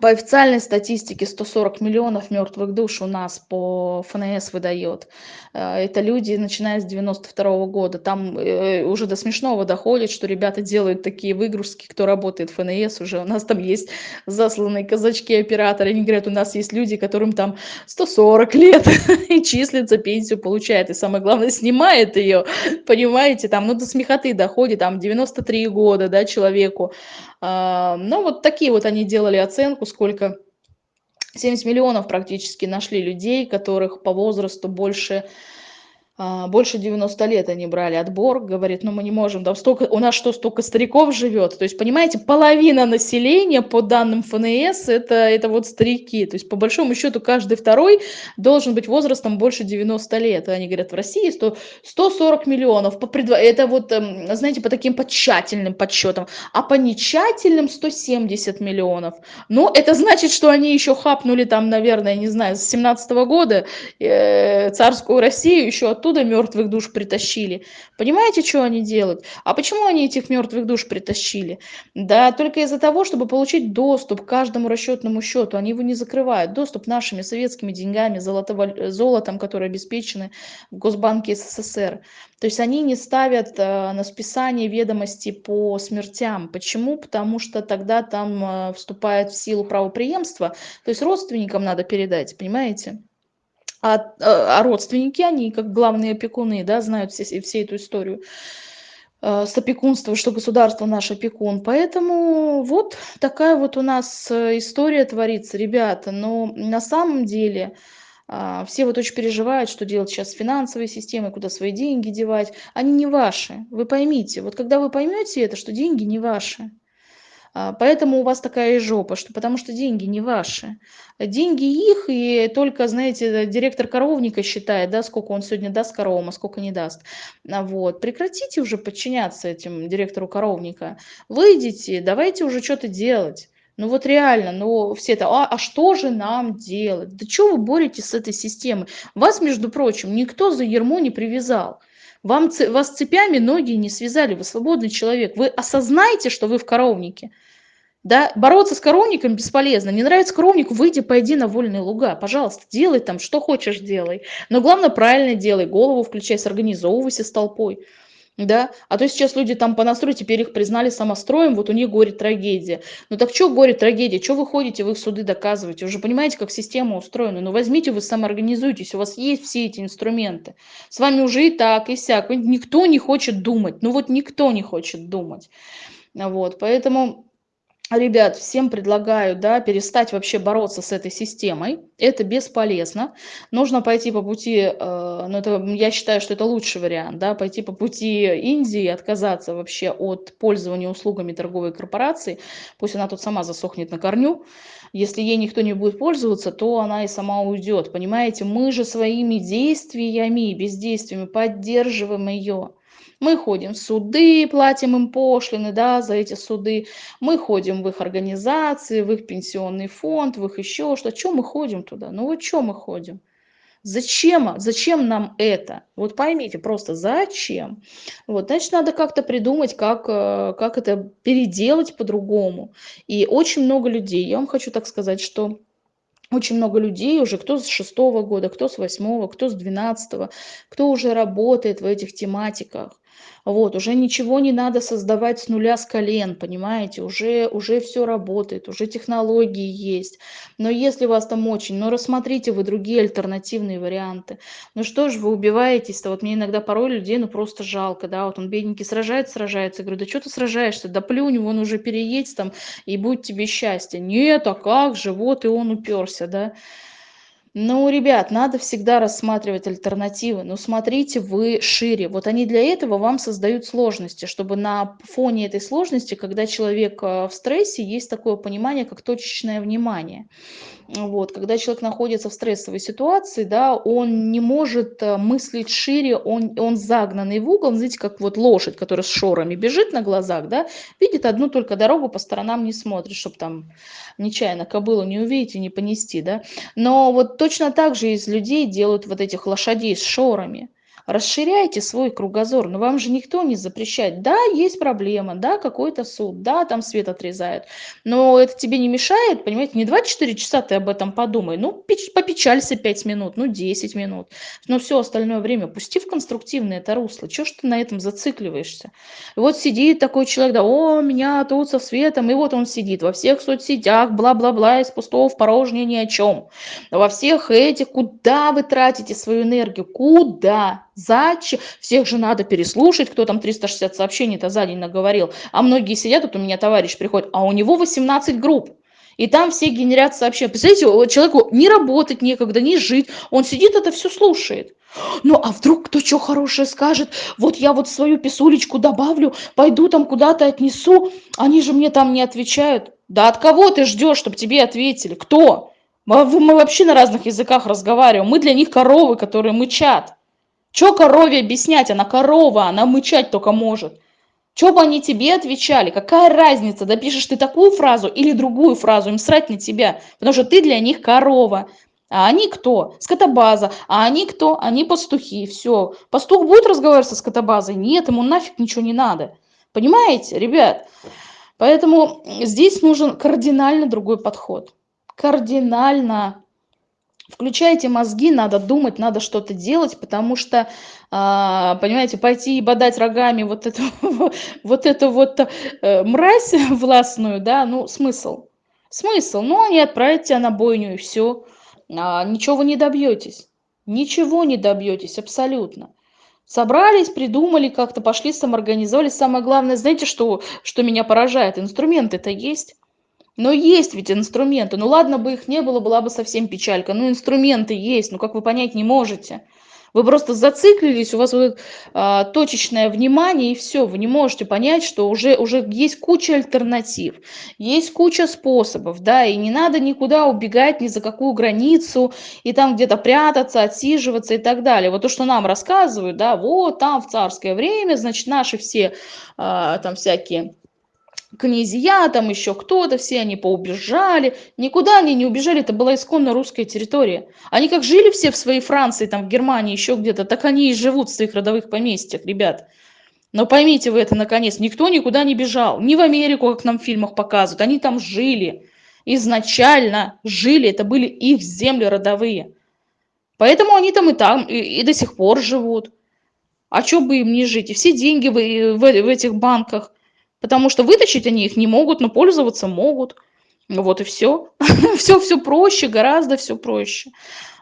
По официальной статистике 140 миллионов мертвых душ у нас по ФНС выдает. Э, это люди, начиная с 92 года. Там э, уже до смешного доходит, что ребята делают такие выгрузки, кто работает в ФНС уже. У нас там есть засланные казачки-операторы. Они говорят, у нас есть люди, которым там 140 лет и числится, пенсию получает. И самое главное, снимает ее, понимаете, там, ну, до смехоты доходит, там, 93 года, да, человеку. А, ну, вот такие вот они делали оценку, сколько 70 миллионов практически нашли людей, которых по возрасту больше больше 90 лет они брали отбор, говорит, ну мы не можем, там столько, у нас что, столько стариков живет, то есть, понимаете, половина населения по данным ФНС, это, это вот старики, то есть, по большому счету, каждый второй должен быть возрастом больше 90 лет, они говорят, в России 100, 140 миллионов, по предво... это вот, эм, знаете, по таким по тщательным подсчетам, а по нечательным 170 миллионов, ну, это значит, что они еще хапнули там, наверное, не знаю, с 17 -го года э, царскую Россию еще от оттуда мертвых душ притащили. Понимаете, что они делают? А почему они этих мертвых душ притащили? Да только из-за того, чтобы получить доступ к каждому расчетному счету. Они его не закрывают. Доступ нашими советскими деньгами, золото, золотом, которые обеспечены в Госбанке СССР. То есть они не ставят э, на списание ведомости по смертям. Почему? Потому что тогда там э, вступает в силу правоприемство. То есть родственникам надо передать, понимаете? А, а родственники, они как главные опекуны, да, знают все, все эту историю э, с опекунством, что государство наш опекун. Поэтому вот такая вот у нас э, история творится, ребята. Но на самом деле э, все вот очень переживают, что делать сейчас с финансовой системой, куда свои деньги девать. Они не ваши. Вы поймите, вот когда вы поймете это, что деньги не ваши, а, поэтому у вас такая жопа, что, потому что деньги не ваши. Деньги их, и только, знаете, директор коровника считает, да, сколько он сегодня даст коровам, а сколько не даст. А вот. Прекратите уже подчиняться этим директору коровника. Выйдите, давайте уже что-то делать. Ну вот реально, ну все это, а, а что же нам делать? Да что вы боретесь с этой системой? Вас, между прочим, никто за ермо не привязал. Вам, вас цепями ноги не связали, вы свободный человек. Вы осознаете, что вы в коровнике. Да, бороться с коровником бесполезно. Не нравится коровник, выйди, пойди на вольные луга. Пожалуйста, делай там, что хочешь делай. Но главное, правильно делай, голову включай, сорганизовывайся с толпой да, а то сейчас люди там по настрою, теперь их признали самостроем, вот у них горе трагедия. Ну так что горе трагедия, что вы ходите, вы в суды доказываете, уже понимаете, как система устроена, ну возьмите, вы самоорганизуйтесь, у вас есть все эти инструменты, с вами уже и так, и сяк, никто не хочет думать, ну вот никто не хочет думать, вот, поэтому ребят, всем предлагаю, да, перестать вообще бороться с этой системой. Это бесполезно. Нужно пойти по пути, э, ну, это, я считаю, что это лучший вариант, да, пойти по пути Индии, отказаться вообще от пользования услугами торговой корпорации. Пусть она тут сама засохнет на корню. Если ей никто не будет пользоваться, то она и сама уйдет. Понимаете, мы же своими действиями, бездействиями поддерживаем ее. Мы ходим в суды, платим им пошлины да, за эти суды. Мы ходим в их организации, в их пенсионный фонд, в их еще что. Чем мы ходим туда? Ну вот чем мы ходим? Зачем, зачем нам это? Вот поймите, просто зачем? Вот, значит, надо как-то придумать, как, э, как это переделать по-другому. И очень много людей, я вам хочу так сказать, что очень много людей уже, кто с шестого года, кто с восьмого, кто с двенадцатого, кто уже работает в этих тематиках. Вот, уже ничего не надо создавать с нуля, с колен, понимаете? Уже, уже все работает, уже технологии есть. Но если вас там очень, ну рассмотрите вы другие альтернативные варианты. Ну что ж вы убиваетесь-то? Вот мне иногда порой людей, ну просто жалко, да, вот он бедненький сражается, сражается. Я говорю, да что ты сражаешься? Да плюнь, вон уже переедь там, и будет тебе счастье. Нет, а как же, вот и он уперся, да. Ну, ребят, надо всегда рассматривать альтернативы. Но смотрите вы шире. Вот они для этого вам создают сложности, чтобы на фоне этой сложности, когда человек э, в стрессе, есть такое понимание, как точечное внимание. Вот, когда человек находится в стрессовой ситуации, да, он не может э, мыслить шире, он, он загнанный в угол, знаете, как вот лошадь, которая с шорами бежит на глазах, да, видит одну только дорогу, по сторонам не смотрит, чтобы там нечаянно кобылу не увидеть и не понести, да. Но вот точно так же из людей делают вот этих лошадей с шорами. Расширяйте свой кругозор, но вам же никто не запрещает. Да, есть проблема, да, какой-то суд, да, там свет отрезают, но это тебе не мешает, понимаете, не 24 часа ты об этом подумай, ну, попечалься 5 минут, ну, 10 минут, но все остальное время пусти в конструктивное это русло, чего ж ты на этом зацикливаешься? И вот сидит такой человек, да, о, меня тут со светом, и вот он сидит во всех соцсетях, бла-бла-бла, из пустого в порожнее ни о чем. Во всех этих, куда вы тратите свою энергию, куда? Зачем? Всех же надо переслушать, кто там 360 сообщений-то за день наговорил. А многие сидят, вот у меня товарищ приходит, а у него 18 групп. И там все генерят сообщения. Представляете, человеку не работать некогда, не жить. Он сидит, это все слушает. Ну, а вдруг кто что хорошее скажет? Вот я вот свою писулечку добавлю, пойду там куда-то отнесу. Они же мне там не отвечают. Да от кого ты ждешь, чтобы тебе ответили? Кто? Мы, мы вообще на разных языках разговариваем. Мы для них коровы, которые мычат. Чё корове объяснять? Она корова, она мычать только может. Чё бы они тебе отвечали? Какая разница, допишешь ты такую фразу или другую фразу, им срать на тебя, потому что ты для них корова. А они кто? Скотобаза. А они кто? Они пастухи. Все. Пастух будет разговаривать со скотобазой? Нет, ему нафиг ничего не надо. Понимаете, ребят? Поэтому здесь нужен кардинально другой подход. Кардинально включайте мозги, надо думать, надо что-то делать, потому что, а, понимаете, пойти и бодать рогами вот эту вот, эту вот э, мразь властную, да, ну, смысл? Смысл? Ну, они отправят тебя на бойню, и все. А, ничего вы не добьетесь. Ничего не добьетесь, абсолютно. Собрались, придумали, как-то пошли, самоорганизовали. Самое главное, знаете, что, что меня поражает? Инструменты-то есть. Но есть ведь инструменты. Ну ладно бы их не было, была бы совсем печалька. Ну инструменты есть, ну как вы понять не можете. Вы просто зациклились, у вас вот а, точечное внимание и все, вы не можете понять, что уже, уже есть куча альтернатив, есть куча способов, да, и не надо никуда убегать, ни за какую границу, и там где-то прятаться, отсиживаться и так далее. Вот то, что нам рассказывают, да, вот там в царское время, значит, наши все а, там всякие князья, там еще кто-то, все они поубежали. Никуда они не убежали, это была исконно русская территория. Они как жили все в своей Франции, там в Германии, еще где-то, так они и живут в своих родовых поместьях, ребят. Но поймите вы это наконец, никто никуда не бежал, ни в Америку, как нам в фильмах показывают, они там жили. Изначально жили, это были их земли родовые. Поэтому они там и там, и, и до сих пор живут. А что бы им не жить? И все деньги в, в, в этих банках – Потому что вытащить они их не могут, но пользоваться могут. Вот и все. все, все проще, гораздо все проще.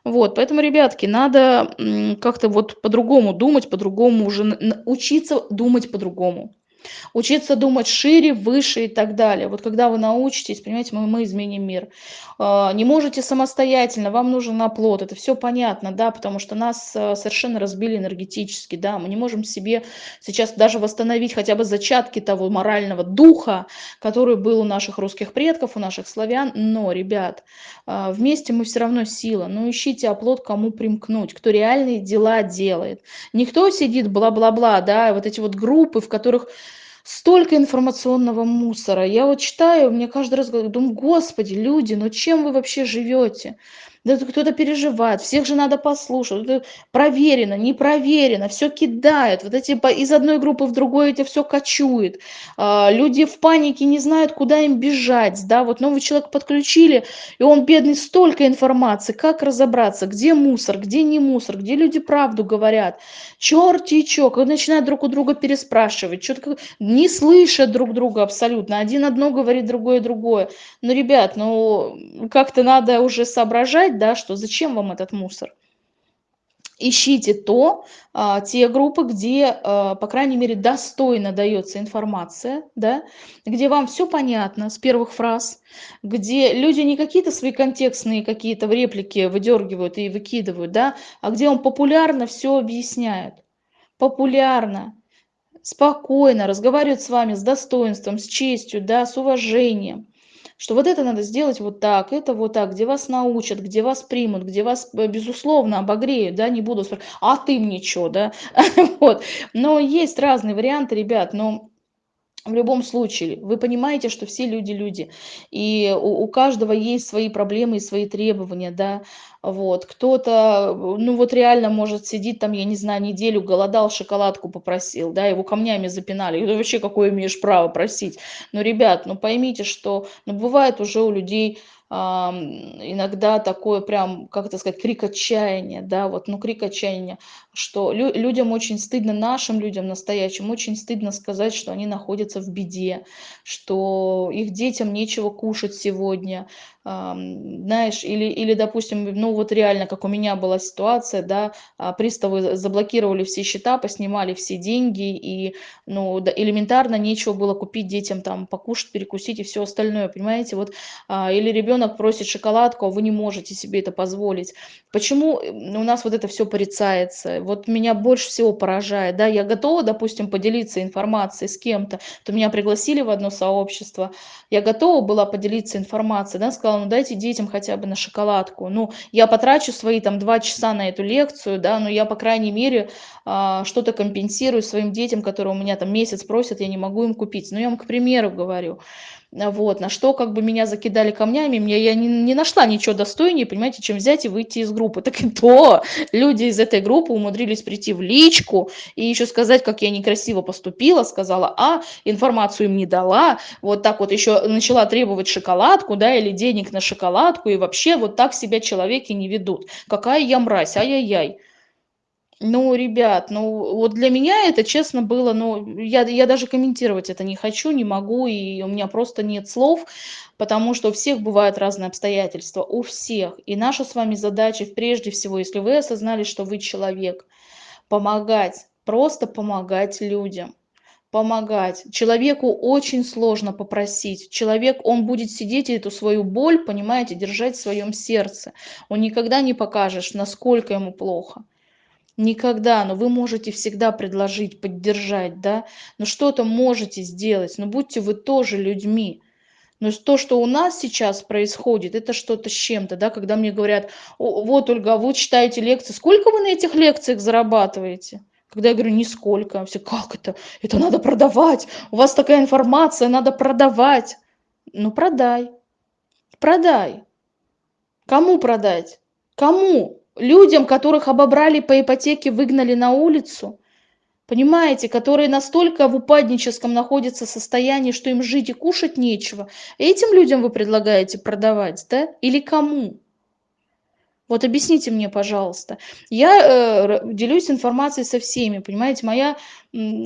Вот, поэтому, ребятки, надо как-то вот по-другому думать, по-другому уже учиться думать по-другому учиться думать шире, выше и так далее. Вот когда вы научитесь, понимаете, мы, мы изменим мир. А, не можете самостоятельно, вам нужен оплот, это все понятно, да, потому что нас а, совершенно разбили энергетически, да, мы не можем себе сейчас даже восстановить хотя бы зачатки того морального духа, который был у наших русских предков, у наших славян, но, ребят, а, вместе мы все равно сила, ну ищите оплот, кому примкнуть, кто реальные дела делает. Никто сидит бла-бла-бла, да, вот эти вот группы, в которых столько информационного мусора. Я вот читаю, мне каждый раз думаю, господи, люди, ну чем вы вообще живете? Да кто-то переживает, всех же надо послушать. Это проверено, не проверено, все кидают. Вот эти из одной группы в другую это все кочует. А, люди в панике не знают, куда им бежать. Да, вот новый человек подключили, и он бедный столько информации. Как разобраться, где мусор, где не мусор, где люди правду говорят. Черти чё, когда начинают друг у друга переспрашивать, что-то не слышат друг друга абсолютно. Один одно говорит, другое другое. Ну, ребят, ну как-то надо уже соображать сказать, да, что зачем вам этот мусор. Ищите то, а, те группы, где, а, по крайней мере, достойно дается информация, да, где вам все понятно с первых фраз, где люди не какие-то свои контекстные какие-то реплики выдергивают и выкидывают, да, а где он популярно все объясняет. Популярно, спокойно разговаривает с вами с достоинством, с честью, да, с уважением что вот это надо сделать вот так, это вот так, где вас научат, где вас примут, где вас, э, безусловно, обогреют, да, не буду спрашивать, а ты мне что, да, вот. Но есть разные варианты, ребят, но в любом случае, вы понимаете, что все люди люди, и у, у каждого есть свои проблемы и свои требования, да, вот, кто-то, ну вот реально может сидеть там, я не знаю, неделю голодал, шоколадку попросил, да, его камнями запинали, и вообще какое имеешь право просить, но, ребят, ну поймите, что, ну бывает уже у людей иногда такое прям, как это сказать, крик отчаяния, да, вот, ну, крик отчаяния, что лю людям очень стыдно, нашим людям настоящим, очень стыдно сказать, что они находятся в беде, что их детям нечего кушать сегодня, знаешь, или, или, допустим, ну вот реально, как у меня была ситуация, да, а, приставы заблокировали все счета, поснимали все деньги, и, ну, да, элементарно нечего было купить детям там покушать, перекусить и все остальное, понимаете, вот, а, или ребенок просит шоколадку, а вы не можете себе это позволить. Почему у нас вот это все порицается? Вот меня больше всего поражает, да, я готова, допустим, поделиться информацией с кем-то, то меня пригласили в одно сообщество, я готова была поделиться информацией, да, сказала, ну дайте детям хотя бы на шоколадку. Ну, я потрачу свои там два часа на эту лекцию, да, но я, по крайней мере, а, что-то компенсирую своим детям, которые у меня там месяц просят, я не могу им купить. Ну, я вам, к примеру, говорю. Вот, на что как бы меня закидали камнями, мне, я не, не нашла ничего достойнее, понимаете, чем взять и выйти из группы. Так и то, люди из этой группы умудрились прийти в личку и еще сказать, как я некрасиво поступила, сказала, а, информацию им не дала, вот так вот еще начала требовать шоколадку, да, или денег на шоколадку, и вообще вот так себя человеки не ведут. Какая я мразь, ай-яй-яй. Ну, ребят, ну вот для меня это, честно, было, ну, я, я даже комментировать это не хочу, не могу, и у меня просто нет слов, потому что у всех бывают разные обстоятельства, у всех. И наша с вами задача, прежде всего, если вы осознали, что вы человек, помогать, просто помогать людям помогать. Человеку очень сложно попросить. Человек, он будет сидеть и эту свою боль, понимаете, держать в своем сердце. Он никогда не покажет, насколько ему плохо. Никогда, но вы можете всегда предложить, поддержать, да, но что-то можете сделать, но будьте вы тоже людьми. Но то, что у нас сейчас происходит, это что-то с чем-то, да, когда мне говорят, вот, Ольга, вы читаете лекции, сколько вы на этих лекциях зарабатываете? Когда я говорю, нисколько, все, как это? Это надо продавать, у вас такая информация, надо продавать. Ну, продай, продай. Кому продать? Кому? Людям, которых обобрали по ипотеке, выгнали на улицу, понимаете, которые настолько в упадническом находятся состоянии, что им жить и кушать нечего, этим людям вы предлагаете продавать, да? Или кому? Вот объясните мне, пожалуйста. Я э, делюсь информацией со всеми, понимаете, моя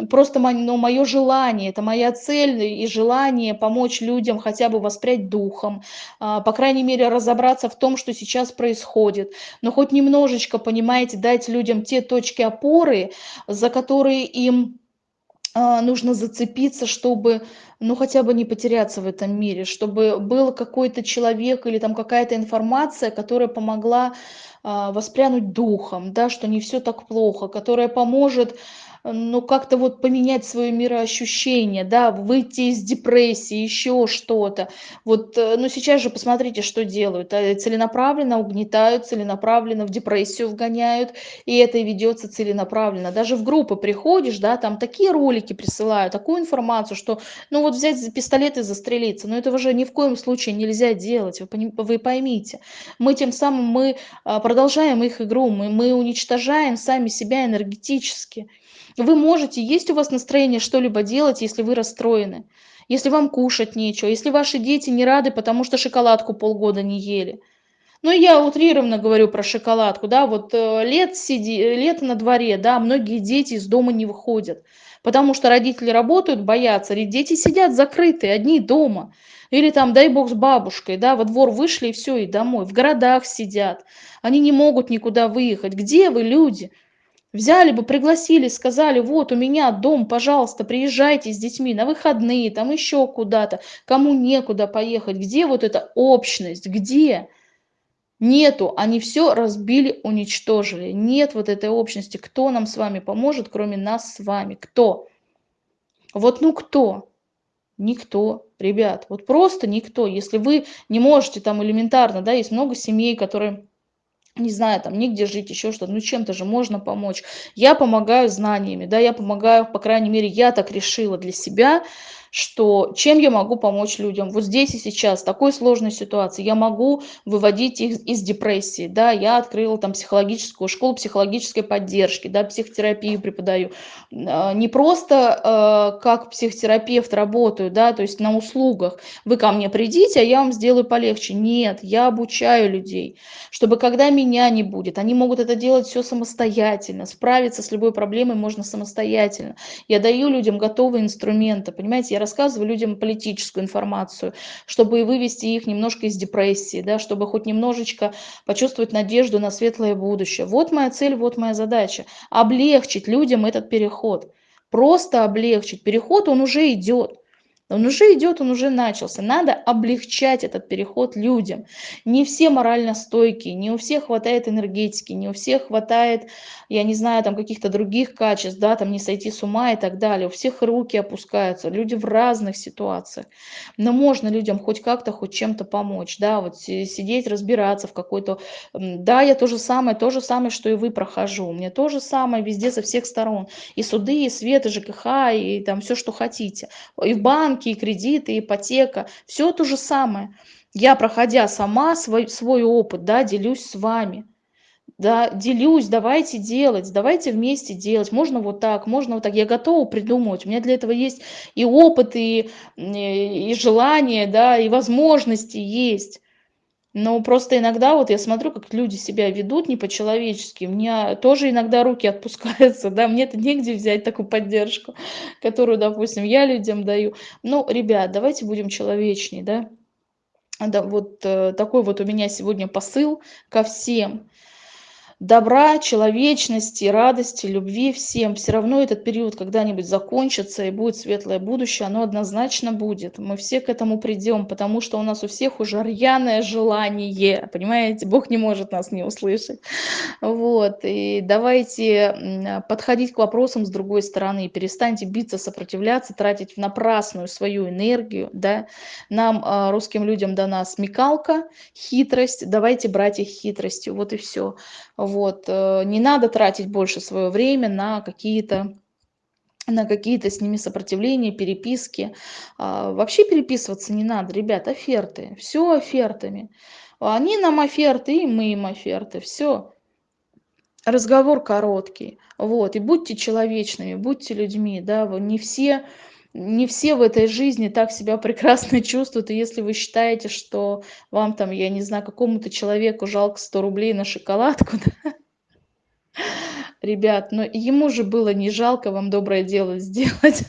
просто ну, мое желание, это моя цель и желание помочь людям хотя бы воспрять духом, э, по крайней мере разобраться в том, что сейчас происходит, но хоть немножечко, понимаете, дать людям те точки опоры, за которые им нужно зацепиться, чтобы ну, хотя бы не потеряться в этом мире, чтобы был какой-то человек или там какая-то информация, которая помогла а, воспрянуть духом, да, что не все так плохо, которая поможет ну, как-то вот поменять свое мироощущение, да, выйти из депрессии, еще что-то. Вот, э, ну, сейчас же посмотрите, что делают. а, Целенаправленно угнетают, целенаправленно в депрессию вгоняют, и это ведется целенаправленно. Даже в группы приходишь, да, там такие ролики присылают, такую информацию, что, ну, вот взять пистолет и застрелиться, но этого же ни в коем случае нельзя делать, вы, вы поймите. Мы тем самым, мы а, продолжаем их игру, мы, мы уничтожаем сами себя энергетически. Вы можете, есть у вас настроение что-либо делать, если вы расстроены, если вам кушать нечего, если ваши дети не рады, потому что шоколадку полгода не ели. Ну, я утрированно говорю про шоколадку, да, вот э, лет сиди, лето на дворе, да, многие дети из дома не выходят, потому что родители работают, боятся, и дети сидят закрытые, одни дома. Или там, дай бог, с бабушкой, да, во двор вышли и все, и домой. В городах сидят, они не могут никуда выехать. Где вы, люди? Взяли бы, пригласили, сказали, вот у меня дом, пожалуйста, приезжайте с детьми на выходные, там еще куда-то, кому некуда поехать. Где вот эта общность, где? Нету, они все разбили, уничтожили. Нет вот этой общности. Кто нам с вами поможет, кроме нас с вами? Кто? Вот ну кто? Никто, ребят, вот просто никто. Если вы не можете там элементарно, да, есть много семей, которые не знаю, там, негде жить, еще что-то, ну, чем-то же можно помочь. Я помогаю знаниями, да, я помогаю, по крайней мере, я так решила для себя, что чем я могу помочь людям? Вот здесь и сейчас, в такой сложной ситуации, я могу выводить их из депрессии, да, я открыла там психологическую школу психологической поддержки, да, психотерапию преподаю, А, не просто а, как психотерапевт работаю, да, то есть на услугах, вы ко мне придите, а я вам сделаю полегче, нет, я обучаю людей, чтобы когда меня не будет, они могут это делать все самостоятельно, справиться с любой проблемой можно самостоятельно, я даю людям готовые инструменты, понимаете, я рассказываю людям политическую информацию, чтобы вывести их немножко из депрессии, да, чтобы хоть немножечко почувствовать надежду на светлое будущее. Вот моя цель, вот моя задача. Облегчить людям этот переход. Просто облегчить. Переход, он уже идет. Он уже идет, он уже начался. Надо облегчать этот переход людям. Не все морально стойкие, не у всех хватает энергетики, не у всех хватает, я не знаю, там каких-то других качеств, да, там не сойти с ума и так далее. У всех руки опускаются, люди в разных ситуациях. Но можно людям хоть как-то, хоть чем-то помочь, да, вот сидеть, разбираться в какой-то... Да, я то же самое, то же самое, что и вы прохожу. У меня то же самое везде со всех сторон. И суды, и свет, и ЖКХ, и там все, что хотите. И в банк банки, и кредиты, и ипотека, все то же самое. Я, проходя сама свой, свой опыт, да, делюсь с вами. Да, делюсь, давайте делать, давайте вместе делать. Можно вот так, можно вот так. Я готова придумывать. У меня для этого есть и опыт, и, и, и желание, да, и возможности есть. Но просто иногда вот я смотрю, как люди себя ведут не по-человечески. У меня тоже иногда руки отпускаются, да, мне-то негде взять такую поддержку, которую, допустим, я людям даю. Ну, ребят, давайте будем человечней, да. Да, вот э, такой вот у меня сегодня посыл ко всем добра, человечности, радости, любви всем. Все равно этот период когда-нибудь закончится и будет светлое будущее, оно однозначно будет. Мы все к этому придем, потому что у нас у всех уже рьяное желание, понимаете, Бог не может нас не услышать. Вот, и давайте подходить к вопросам с другой стороны, перестаньте биться, сопротивляться, тратить в напрасную свою энергию, да. Нам, а, русским людям, дана смекалка, хитрость, давайте брать их хитростью, вот и все. Вот, э, не надо тратить больше свое время на какие-то на какие-то с ними сопротивления, переписки. А, вообще переписываться не надо, ребят, оферты. Все офертами. Они нам оферты, и мы им оферты. Все. Разговор короткий. Вот. И будьте человечными, будьте людьми. Да? Не все не все в этой жизни так себя прекрасно чувствуют, и если вы считаете, что вам там, я не знаю, какому-то человеку жалко 100 рублей на шоколадку, да, ребят, но ему же было не жалко вам доброе дело сделать.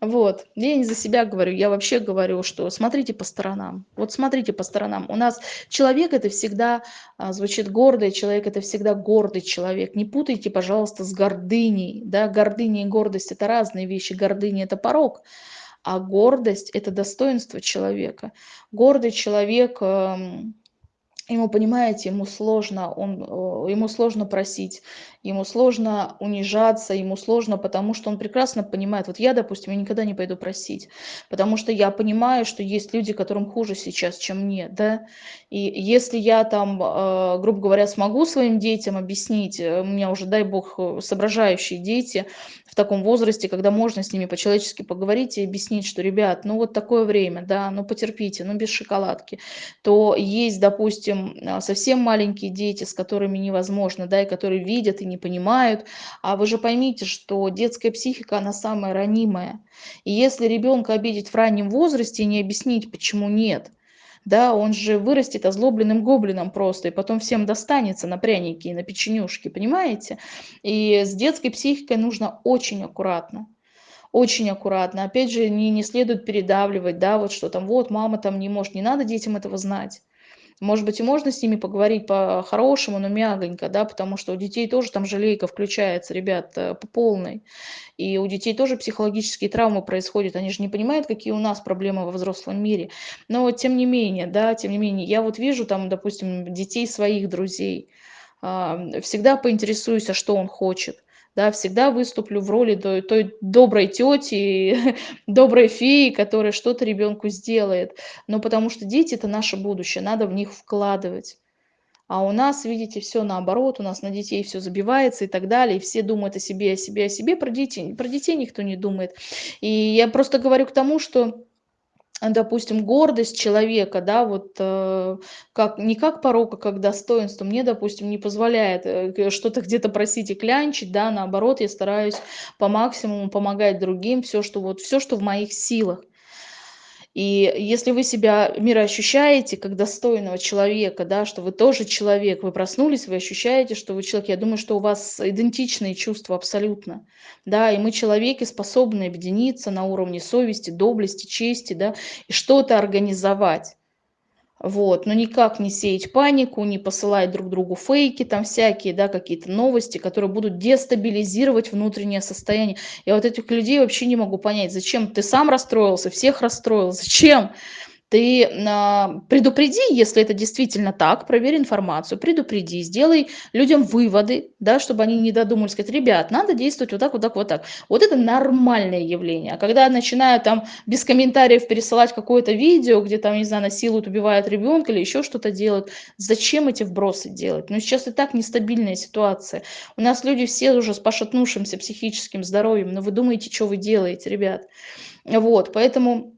Вот. Я не за себя говорю, я вообще говорю, что смотрите по сторонам. Вот смотрите по сторонам. У нас человек это всегда а, звучит гордый, человек это всегда гордый человек. Не путайте, пожалуйста, с гордыней. Да? Гордыня и гордость это разные вещи. Гордыня это порог. А гордость – это достоинство человека. Гордый человек эм, ему, понимаете, ему сложно, он, э, ему сложно просить, ему сложно унижаться, ему сложно, потому что он прекрасно понимает, вот я, допустим, я никогда не пойду просить, потому что я понимаю, что есть люди, которым хуже сейчас, чем мне, да, и если я там, э, грубо говоря, смогу своим детям объяснить, э, у меня уже, дай бог, соображающие дети в таком возрасте, когда можно с ними по-человечески поговорить и объяснить, что, ребят, ну вот такое время, да, ну потерпите, ну без шоколадки, то есть, допустим, допустим, а, совсем маленькие дети, с которыми невозможно, да, и которые видят и не понимают. А вы же поймите, что детская психика, она самая ранимая. И если ребенка обидеть в раннем возрасте и не объяснить, почему нет, да, он же вырастет озлобленным гоблином просто, и потом всем достанется на пряники и на печенюшки, понимаете? И с детской психикой нужно очень аккуратно очень аккуратно. Опять же, не, не следует передавливать, да, вот что там, вот, мама там не может, не надо детям этого знать. Может быть, и можно с ними поговорить по-хорошему, но мягонько, да, потому что у детей тоже там жалейка включается, ребят, э, по полной. И у детей тоже психологические травмы происходят. Они же не понимают, какие у нас проблемы во взрослом мире. Но тем не менее, да, тем не менее, я вот вижу там, допустим, детей своих друзей, а, всегда поинтересуюсь, а что он хочет да, всегда выступлю в роли той, той доброй тети, доброй феи, которая что-то ребенку сделает. Но потому что дети – это наше будущее, надо в них вкладывать. А у нас, видите, все наоборот, у нас на детей все забивается и так далее, и все думают о себе, о себе, о себе, про детей, про детей никто не думает. И я просто говорю к тому, что допустим, гордость человека, да, вот э, как, не как порог, а как достоинство, мне, допустим, не позволяет э, что-то где-то просить и клянчить, да, наоборот, я стараюсь по максимуму помогать другим, все, что вот, все, что в моих силах. И если вы себя мироощущаете как достойного человека, да, что вы тоже человек, вы проснулись, вы ощущаете, что вы человек, я думаю, что у вас идентичные чувства абсолютно. Да, и мы человеки способны объединиться на уровне совести, доблести, чести, да, и что-то организовать. Вот, но никак не сеять панику, не посылать друг другу фейки, там всякие, да, какие-то новости, которые будут дестабилизировать внутреннее состояние. Я вот этих людей вообще не могу понять, зачем ты сам расстроился, всех расстроил, зачем? Ты а, предупреди, если это действительно так, проверь информацию, предупреди, сделай людям выводы, да, чтобы они не додумались, сказать, ребят, надо действовать вот так, вот так, вот так. Вот это нормальное явление. А когда начинают там без комментариев пересылать какое-то видео, где там, не знаю, насилуют, убивают ребенка или еще что-то делают, зачем эти вбросы делать? Ну, сейчас и так нестабильная ситуация. У нас люди все уже с пошатнувшимся психическим здоровьем, но вы думаете, что вы делаете, ребят? Вот, поэтому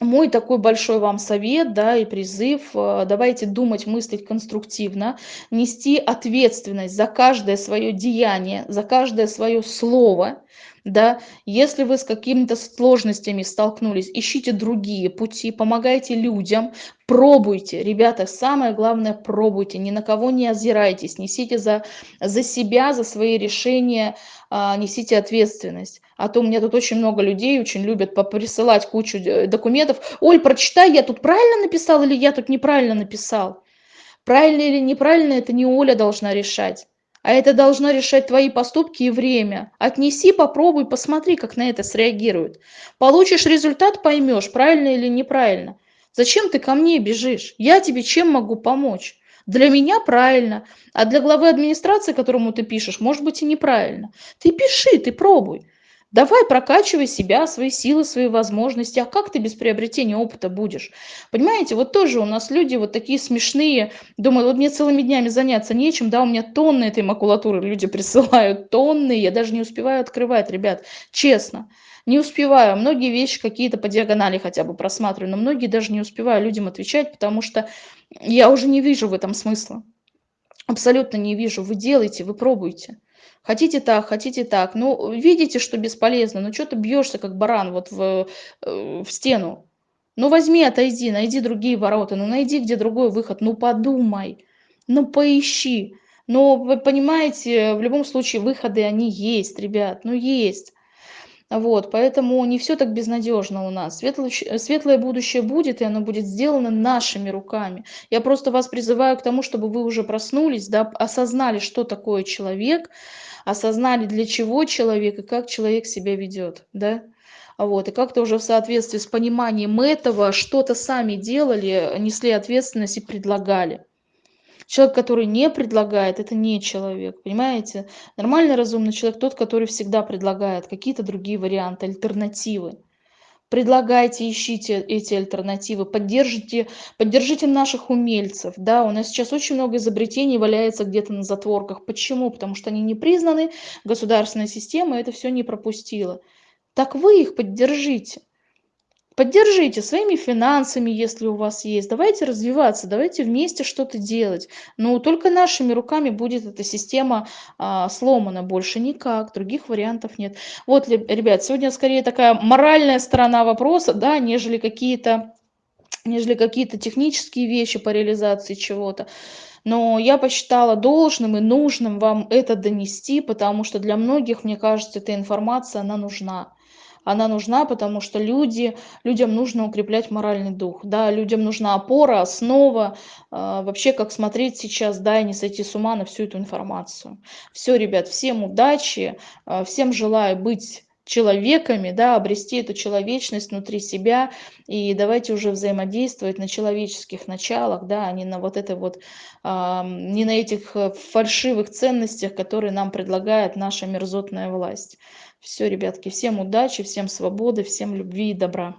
мой такой большой вам совет, да, и призыв, э, давайте думать, мыслить конструктивно, нести ответственность за каждое свое деяние, за каждое свое слово, да, если вы с какими-то сложностями столкнулись, ищите другие пути, помогайте людям, пробуйте, ребята, самое главное, пробуйте, ни на кого не озирайтесь, несите за, за себя, за свои решения, а, несите ответственность. А то у меня тут очень много людей очень любят присылать кучу э, документов. Оль, прочитай, я тут правильно написал или я тут неправильно написал? Правильно или неправильно, это не Оля должна решать. А это должно решать твои поступки и время. Отнеси, попробуй, посмотри, как на это среагируют. Получишь результат, поймешь, правильно или неправильно. Зачем ты ко мне бежишь? Я тебе чем могу помочь? Для меня правильно, а для главы администрации, которому ты пишешь, может быть и неправильно. Ты пиши, ты пробуй. Давай прокачивай себя, свои силы, свои возможности. А как ты без приобретения опыта будешь? Понимаете, вот тоже у нас люди вот такие смешные. Думают, вот мне целыми днями заняться нечем, да, у меня тонны этой макулатуры люди присылают, тонны, я даже не успеваю открывать, ребят, честно. Не успеваю, многие вещи какие-то по диагонали хотя бы просматриваю, но многие даже не успеваю людям отвечать, потому что я уже не вижу в этом смысла. Абсолютно не вижу. Вы делаете, вы пробуете. Хотите так, хотите так. Ну, видите, что бесполезно. Ну, что ты бьешься, как баран, вот в, э, в стену? Ну, возьми, отойди, найди другие ворота. Ну, найди, где другой выход. Ну, подумай. Ну, поищи. Но вы понимаете, в любом случае выходы, они есть, ребят. Ну, есть. Вот, поэтому не все так безнадежно у нас. Светлое, светлое будущее будет, и оно будет сделано нашими руками. Я просто вас призываю к тому, чтобы вы уже проснулись, да, осознали, что такое человек, осознали, для чего человек и как человек себя ведет, да. Вот, и как-то уже в соответствии с пониманием этого что-то сами делали, несли ответственность и предлагали. Человек, который не предлагает, это не человек, понимаете? Нормальный, разумный человек тот, который всегда предлагает какие-то другие варианты, альтернативы. Предлагайте, ищите эти альтернативы, поддержите, поддержите наших умельцев. Да, у нас сейчас очень много изобретений валяется где-то на затворках. Почему? Потому что они не признаны, государственная система это все не пропустила. Так вы их поддержите. Поддержите своими финансами, если у вас есть. Давайте развиваться, давайте вместе что-то делать. Но только нашими руками будет эта система а, сломана, больше никак, других вариантов нет. Вот, ребят, сегодня скорее такая моральная сторона вопроса, да, нежели какие-то нежели какие-то технические вещи по реализации чего-то. Но я посчитала должным и нужным вам это донести, потому что для многих, мне кажется, эта информация, она нужна она нужна, потому что люди, людям нужно укреплять моральный дух, да, людям нужна опора, основа, э, вообще как смотреть сейчас, да, и не сойти с ума на всю эту информацию. Все, ребят, всем удачи, э, всем желаю быть человеками, да, обрести эту человечность внутри себя, и давайте уже взаимодействовать на человеческих началах, да, а не на вот этой вот, э, не на этих э, фальшивых ценностях, которые нам предлагает наша мерзотная власть. Все, ребятки, всем удачи, всем свободы, всем любви и добра.